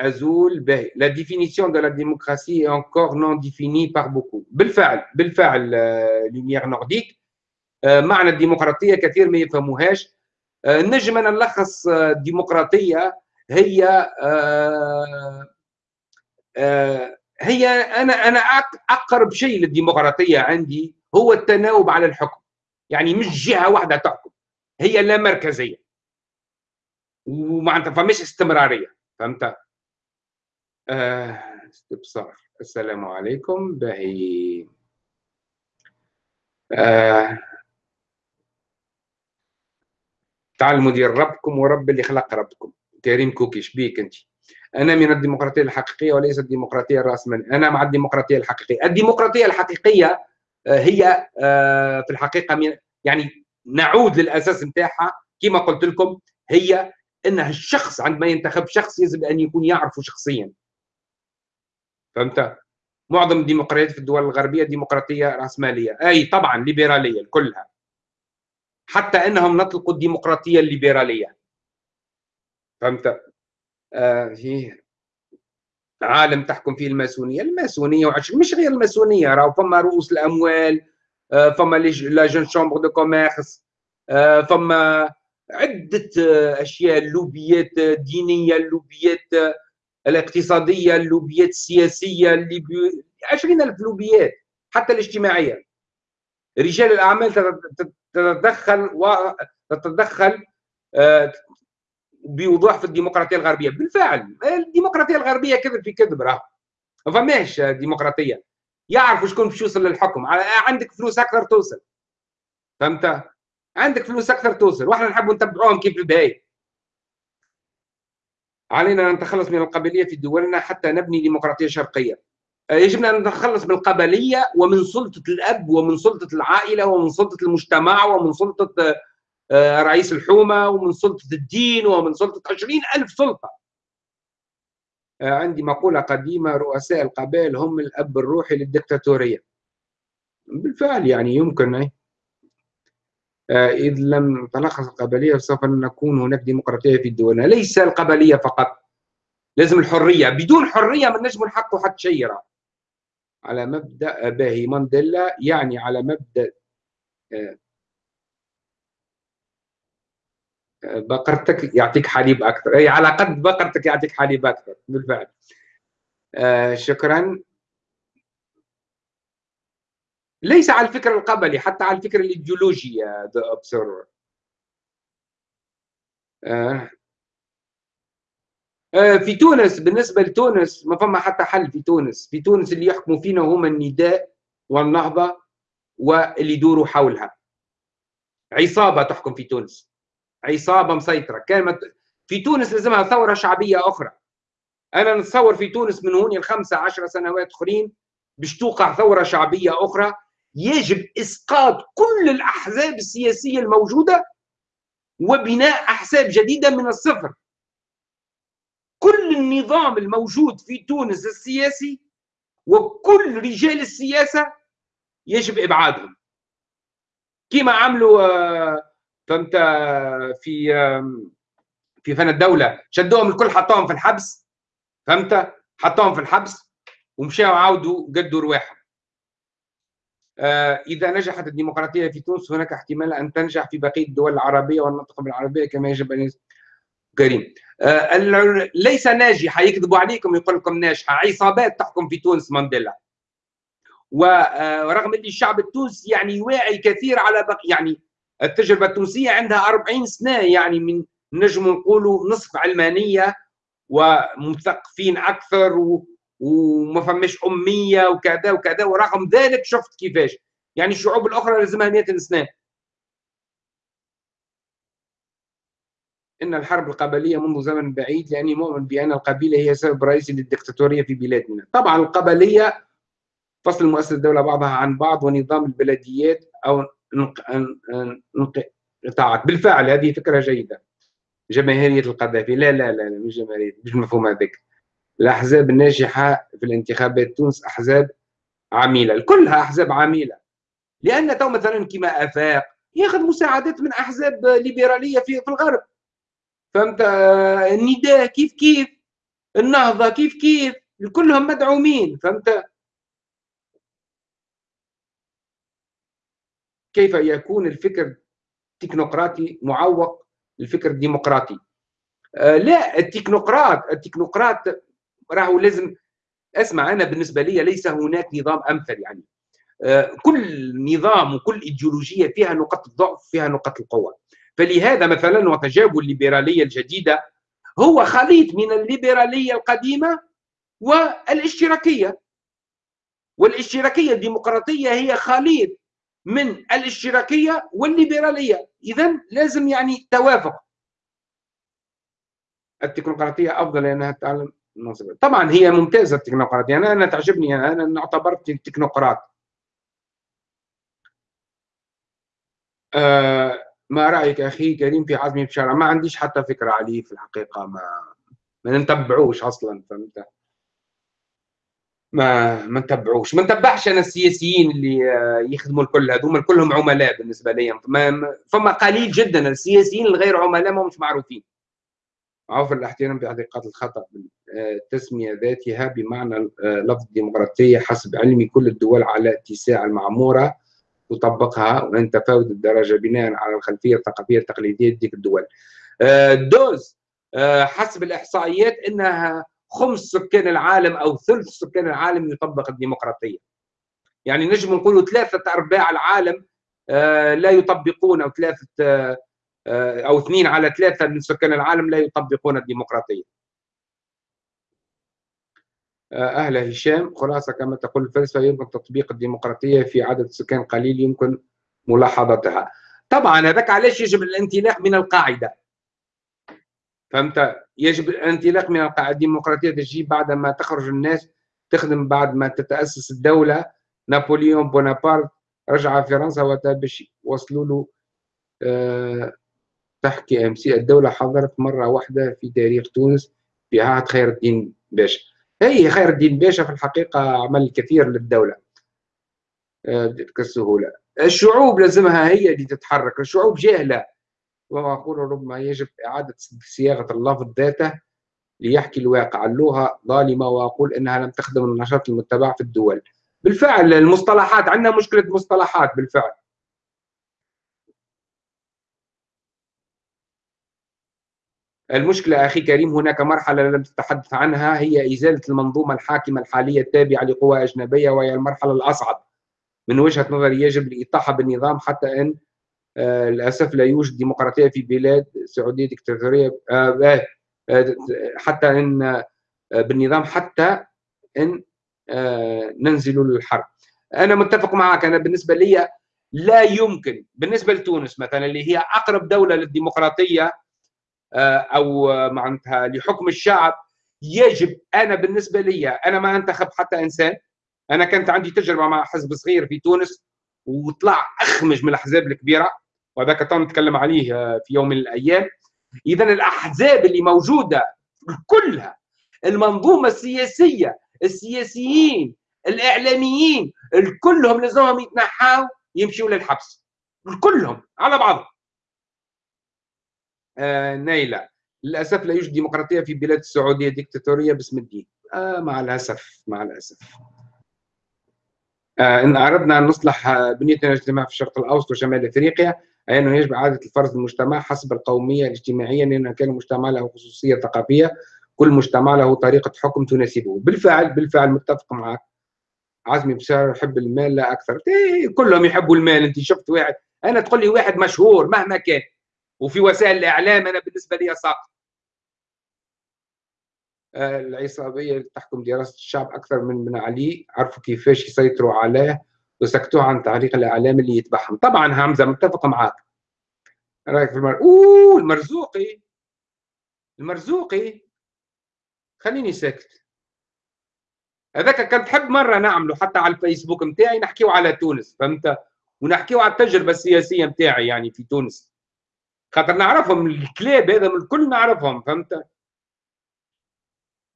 Azul باهي définition de la démocratie est encore non définie par beaucoup. بالفعل بالفعل لوميير نورديك معنى الديمقراطية كثير ما يفهموهاش نجم أنا نلخص الديمقراطية هي هي أنا أنا أقرب شيء للديمقراطية عندي هو التناوب على الحكم يعني مش جهة واحدة تحكم هي لا مركزية ومعناتها فمش استمرارية فهمت؟ آه استبصار. السلام عليكم. باهي. آه ديال ربكم ورب اللي خلق ربكم. كريم كوكي شبيك أنت. أنا من الديمقراطية الحقيقية وليس الديمقراطية الرأسمالية. أنا مع الديمقراطية الحقيقية. الديمقراطية الحقيقية آه، هي آه، في الحقيقة من يعني نعود للأساس نتاعها. كما قلت لكم هي ان الشخص عندما ينتخب شخص يجب أن يكون يعرفه شخصيا. فهمت؟ معظم الديمقراطيات في الدول الغربية ديمقراطية رأسمالية. أي طبعا ليبرالية كلها. حتى إنهم نطلقوا الديمقراطية الليبرالية. فهمت؟ آه في عالم تحكم فيه الماسونية. الماسونية وعش... مش غير الماسونية راهو فما رؤوس الأموال آه فما la Jeune Chambre de commerce آه فما عدة آه، أشياء اللوبيات الدينيه اللوبيات الاقتصادية اللوبيات السياسية الليبي 20000 لوبيات حتى الاجتماعية. رجال الأعمال تتدخل وتتدخل آه، بوضوح في الديمقراطية الغربية. بالفعل الديمقراطية الغربية كذب في كذب راه ما فماش ديمقراطية. يعرفوا شكون باش يوصل للحكم. عندك فلوس أكثر توصل. فهمت؟ عندك فلوس أكثر توصل. وإحنا نحبوا نتبعوهم كيف البهايم. علينا أن نتخلص من القبليه في دولنا حتى نبني ديمقراطية شرقية. آه، يجب أن نتخلص من القبليه ومن سلطة الأب ومن سلطة العائلة ومن سلطة المجتمع ومن سلطة آه، رئيس الحومة ومن سلطة الدين ومن سلطة عشرين ألف سلطة. آه، عندي مقولة قديمة رؤساء القبائل هم الأب الروحي للدكتاتورية. بالفعل يعني يمكن آه، إذ لم تلخص القبلية سوف نكون هناك ديمقراطية في دولنا ليس القبلية فقط. لازم الحرية. بدون حرية ما نجم نحققوا حتى شيء على مبدأ باهي مانديلا يعني على مبدأ آه، آه، بقرتك يعطيك حليب أكثر. أي على قد بقرتك يعطيك حليب أكثر. بالفعل. شكرا. ليس على الفكر القبلي حتى على الفكر الإيديولوجي The Observer آه. آه في تونس بالنسبة لتونس ما فما حتى حل في تونس. في تونس اللي يحكموا فينا هما النداء والنهضة واللي يدوروا حولها. عصابة تحكم في تونس. عصابة مسيطرة. كانت في تونس لازمها ثورة شعبية أخرى. أنا نتصور في تونس من هون الخمسه عشر سنوات أخرين باش توقع ثورة شعبية أخرى يجب إسقاط كل الأحزاب السياسية الموجودة وبناء أحزاب جديدة من الصفر. كل النظام الموجود في تونس السياسي وكل رجال السياسة يجب إبعادهم. كما عملوا آه، فهمت في في فن الدولة. شدوهم الكل حطوهم في الحبس فهمت؟ حطوهم في الحبس ومشاو عاودوا قدوا رواحهم. آه، إذا نجحت الديمقراطية في تونس هناك احتمال أن تنجح في بقية الدول العربية والمنطقة العربية كما يجب أن كريم. آه، ليس ناجحة يكذبوا عليكم يقول لكم ناجحة. عصابات تحكم في تونس مانديلا. ورغم أن الشعب التونسي يعني واعي كثير على بقي يعني التجربة التونسية عندها 40 سنة يعني من نجم نقولوا نصف علمانية ومثقفين أكثر و وما فماش أمية وكذا وكذا ورغم ذلك شفت كيفاش. يعني الشعوب الأخرى لازمها 100 سنة. إن الحرب القبلية منذ زمن بعيد لأني مؤمن بأن القبيلة هي سبب رئيسي للدكتاتورية في بلادنا. طبعا القبلية فصل مؤسسة الدولة بعضها عن بعض ونظام البلديات أو انقطاعات بالفعل هذه فكرة جيدة. جماهيرية القذافي. لا لا لا, لا مش جماهيرية مش المفهوم هذاك. الأحزاب الناجحة في الانتخابات تونس أحزاب عميلة كلها أحزاب عميلة. لأن تو مثلا كما أفاق ياخذ مساعدات من أحزاب ليبرالية في, في الغرب. فهمت؟ النداء كيف كيف؟ النهضة كيف كيف؟ كلهم مدعومين فهمت؟ كيف يكون الفكر التكنوقراطي معوق للفكر الديمقراطي؟ آه لا التكنوقراط التكنوقراط راهو لازم اسمع أنا بالنسبة لي ليس هناك نظام أمثل يعني. آه، كل نظام وكل إيديولوجية فيها نقاط الضعف فيها نقاط القوة. فلهذا مثلا وتجاوب الليبرالية الجديدة هو خليط من الليبرالية القديمة والاشتراكية. والاشتراكية الديمقراطية هي خليط من الاشتراكية والليبرالية. اذا لازم يعني توافق. التكنوقراطيه أفضل لأنها تعلم. طبعا هي ممتازة التكنوقراطيه أنا أنا تعجبني أنا اعتبرت تكنوقراط آه ما رأيك أخي كريم في عزمي بشارع ما عنديش حتى فكرة عليه في الحقيقة. ما ما نتبعوش أصلا فهمت؟ ما ما نتبعوش. ما نتبعش أنا السياسيين اللي يخدموا الكل. هذوما كلهم عملاء بالنسبة لي فما قليل جدا. السياسيين الغير عملاء ما مش معروفين. عوف الاحترام باعتقاد الخطأ التسميه ذاتها بمعنى لفظ ديمقراطية حسب علمي. كل الدول على اتساع المعمورة تطبقها وان تفاوت الدرجة بناء على الخلفية الثقافية التقليدية ديك الدول. دوز حسب الإحصائيات إنها خمس سكان العالم أو ثلث سكان العالم يطبق الديمقراطية. يعني نجم نقولوا ثلاثة أرباع العالم آه، لا يطبقون أو ثلاثة آه، أو اثنين على ثلاثة من سكان العالم لا يطبقون الديمقراطية. آه، أهلا هشام خلاصة كما تقول الفلسفة يمكن تطبيق الديمقراطية في عدد سكان قليل يمكن ملاحظتها. طبعا هذاك علاش يجب الانطلاق من القاعدة؟ فهمت؟ يجب الانطلاق من القاعدة. الديمقراطية تجي بعد ما تخرج الناس تخدم بعد ما تتأسس الدولة. نابليون بونابرت رجع فرنسا وقتها باش وصلوا له أه تحكي ام سي الدولة حضرت مرة واحدة في تاريخ تونس في عهد خير الدين باشا. هي خير الدين باشا في الحقيقة عمل الكثير للدولة. أه بتلك السهوله الشعوب لازمها هي اللي تتحرك. الشعوب جاهلة. وأقول ربما يجب إعادة صياغة اللفظ ذاته ليحكي الواقع. اللغة ظالمة وأقول إنها لم تخدم النشاط المتبع في الدول. بالفعل المصطلحات عندنا مشكلة مصطلحات بالفعل. المشكلة أخي كريم هناك مرحلة لم تتحدث عنها هي إزالة المنظومة الحاكمة الحالية التابعة لقوى أجنبية وهي المرحلة الأصعب. من وجهة نظري يجب الإطاحة بالنظام حتى أن آه، للأسف لا يوجد ديمقراطية في بلاد سعودية ديكتاتورية آه، آه، حتى أن بالنظام حتى أن ننزل للحرب أنا متفق معك أنا بالنسبة لي لا يمكن بالنسبة لتونس مثلا اللي هي أقرب دولة للديمقراطية أو معناتها لحكم الشعب يجب أنا بالنسبة لي أنا ما أنتخب حتى إنسان. أنا كانت عندي تجربة مع حزب صغير في تونس وطلع أخمج من الأحزاب الكبيرة وهذاك نتكلم عليه آه، في يوم من الأيام. اذا الأحزاب اللي موجودة كلها المنظومة السياسية السياسيين الإعلاميين كلهم لازمهم يتنحاوا يمشوا للحبس. كلهم على بعض آه نايلة. للأسف لا يوجد ديمقراطية في بلاد السعودية ديكتاتورية باسم الدين. آه مع الأسف مع الأسف. آه إن أردنا أن نصلح بنية الاجتماع في الشرق الأوسط وشمال أفريقيا أي أنه يجب إعادة الفرز المجتمع حسب القومية الاجتماعية لأن كان المجتمع له خصوصية ثقافية كل مجتمع له طريقة حكم تناسبه. بالفعل بالفعل متفق معك. عزمي بشار يحب المال لا أكثر. إيه كلهم يحبوا المال. أنت شفت واحد أنا تقول لي واحد مشهور مهما كان. وفي وسائل الإعلام أنا بالنسبة لي ساقط آه، العصابية تحكم دراسة الشعب أكثر من بن علي. عرفوا كيفاش يسيطروا عليه وسكتوه عن تعليق الإعلام اللي يتبعهم. طبعا همزه متفق معك رأيك في المر... أوه المرزوقي. المرزوقي. خليني ساكت. هذاك كان تحب مرة نعمله حتى على الفيسبوك نتاعي نحكيو على تونس فهمت؟ ونحكيو على التجربة السياسية نتاعي يعني في تونس. خاطر نعرفهم الكلاب هذا الكل نعرفهم فهمت؟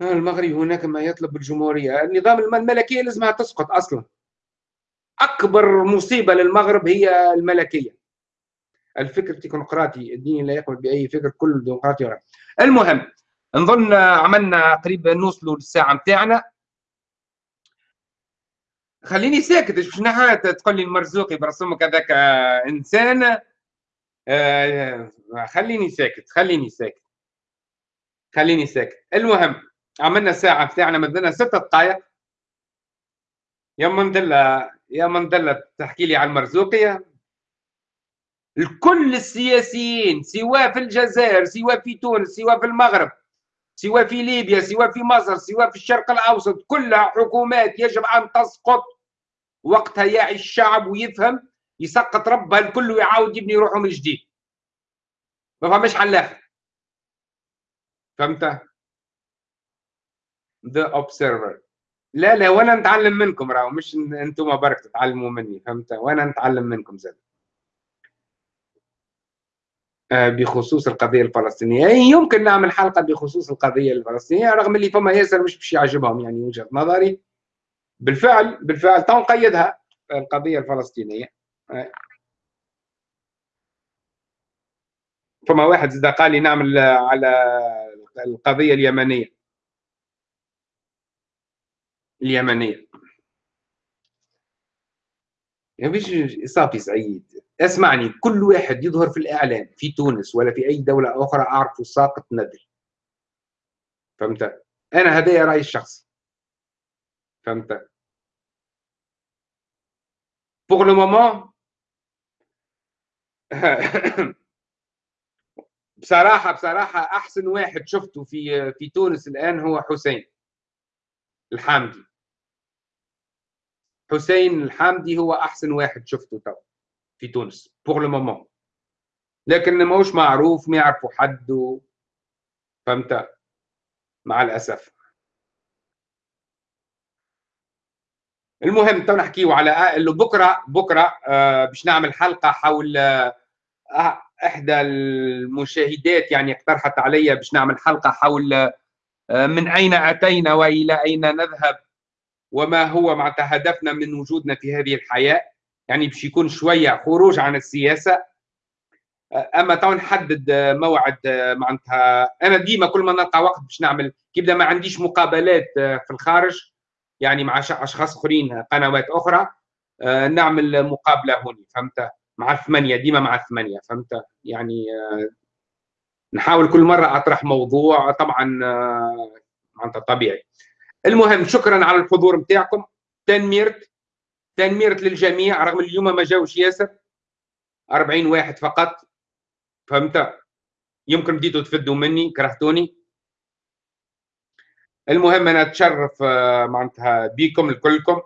آه، المغرب هناك ما يطلب الجمهورية. النظام الملكية لازمها تسقط أصلا. أكبر مصيبة للمغرب هي الملكية. الفكر التكنوقراطي الديني لا يقبل بأي فكر كل ديمقراطي المهم نظن عملنا قريب نوصلوا للساعة نتاعنا خليني ساكت باش تقول لي المرزوقي برسمك هذاك إنسان. آه، خليني ساكت خليني ساكت. خليني ساكت. المهم عملنا الساعة بتاعنا مدنا ست دقائق يا مندلة يا مندلة تحكي لي عن المرزوقية الكل السياسيين سواء في الجزائر سواء في تونس سواء في المغرب سواء في ليبيا سواء في مصر سواء في الشرق الأوسط كلها حكومات يجب أن تسقط وقتها يعي الشعب ويفهم يسقط ربها الكل ويعاود يبني روحه من جديد. ما فهمش حل اخر فهمت؟ The Observer لا لا وأنا نتعلم منكم راهو مش أنتم برك تتعلموا مني فهمت؟ وأنا نتعلم منكم زاد. آه، بخصوص القضية الفلسطينية. يمكن نعمل حلقة بخصوص القضية الفلسطينية رغم اللي فما ياسر مش باش يعجبهم يعني وجهة نظري. بالفعل بالفعل تو نقيدها القضية الفلسطينية. فما واحد زاد قال لي نعمل على القضية اليمنية. اليمنية. يا بيش صافي سعيد اسمعني كل واحد يظهر في الإعلام في تونس ولا في أي دولة أخرى اعرفه ساقط ندري فهمت؟ أنا هذا رأيي الشخصي. فهمت؟ Pour le moment *coughs* بصراحة بصراحة أحسن واحد شفته في في تونس الآن هو حسين الحامدي حسين الحامدي هو أحسن واحد شفته تو في تونس pour le moment لكن ماهوش معروف ما يعرفوا حد فهمت؟ مع الأسف. المهم تو نحكيو على اللي بكرة بكرة آه باش نعمل حلقة حول آه إحدى المشاهدات يعني اقترحت علي باش نعمل حلقة حول آه من أين أتينا وإلى أين نذهب وما هو معناتها هدفنا من وجودنا في هذه الحياة. يعني باش يكون شوية خروج عن السياسة. آه، أما تو نحدد موعد آه، معناتها أنا ديما كل ما نلقى وقت باش نعمل كيبدا ما عنديش مقابلات آه، في الخارج. يعني مع أشخاص آخرين قنوات أخرى نعمل مقابلة هوني فهمت؟ مع الثمانية ديما مع الثمانية فهمت؟ يعني نحاول كل مرة أطرح موضوع طبعا معناتها طبيعي. المهم شكرا على الحضور نتاعكم تنميرت تنميرت للجميع رغم اليوم ما جاوش ياسر. 40 واحد فقط فهمت؟ يمكن بديتوا تفدوا مني كرهتوني. المهم أنا أتشرف آه، معناتها بيكم الكلكم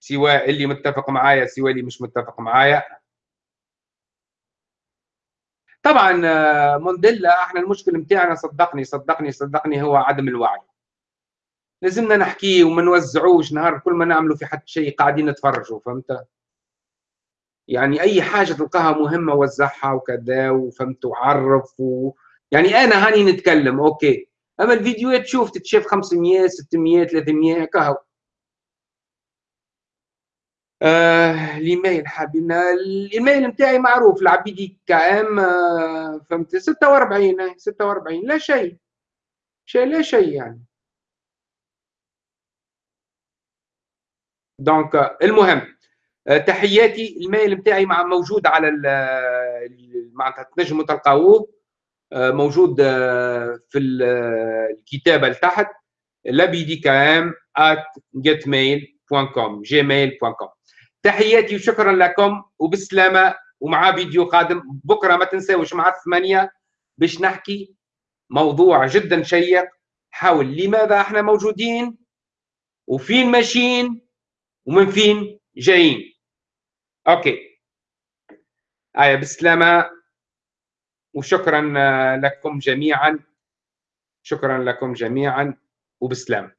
سواء اللي متفق معايا سواء اللي مش متفق معايا. طبعا آه، مونديلا إحنا المشكل نتاعنا صدقني صدقني صدقني هو عدم الوعي. لازمنا نحكيه وما نوزعوش نهار كل ما نعملوا في حد شيء قاعدين نتفرجوا فهمت؟ يعني أي حاجة تلقاها مهمة وزعها وكذا وفهمت وعرف و... يعني أنا هاني نتكلم أوكي. أما الفيديوهات تشوف تتشاف 500 600 300 كهو آه الإيميل حابين الإيميل نتاعي معروف العبيدي كأم آه فهمت؟ 46 46 لا شيء. شيء لا شيء يعني. دونك المهم آه، تحياتي الميل نتاعي مع موجود على معناتها تنجموا تلقاوه. آه، موجود آه، في الكتابه لتحت كام at getmail.com gmail.com تحياتي وشكرا لكم وبسلامة ومع فيديو قادم. بكرة ما تنساوش مع الثمانيه باش نحكي موضوع جدا شيق. حول لماذا إحنا موجودين وفين ماشيين ومن فين جايين. أوكي. آية بالسلامة وشكرا لكم جميعا. شكرا لكم جميعا. وبسلام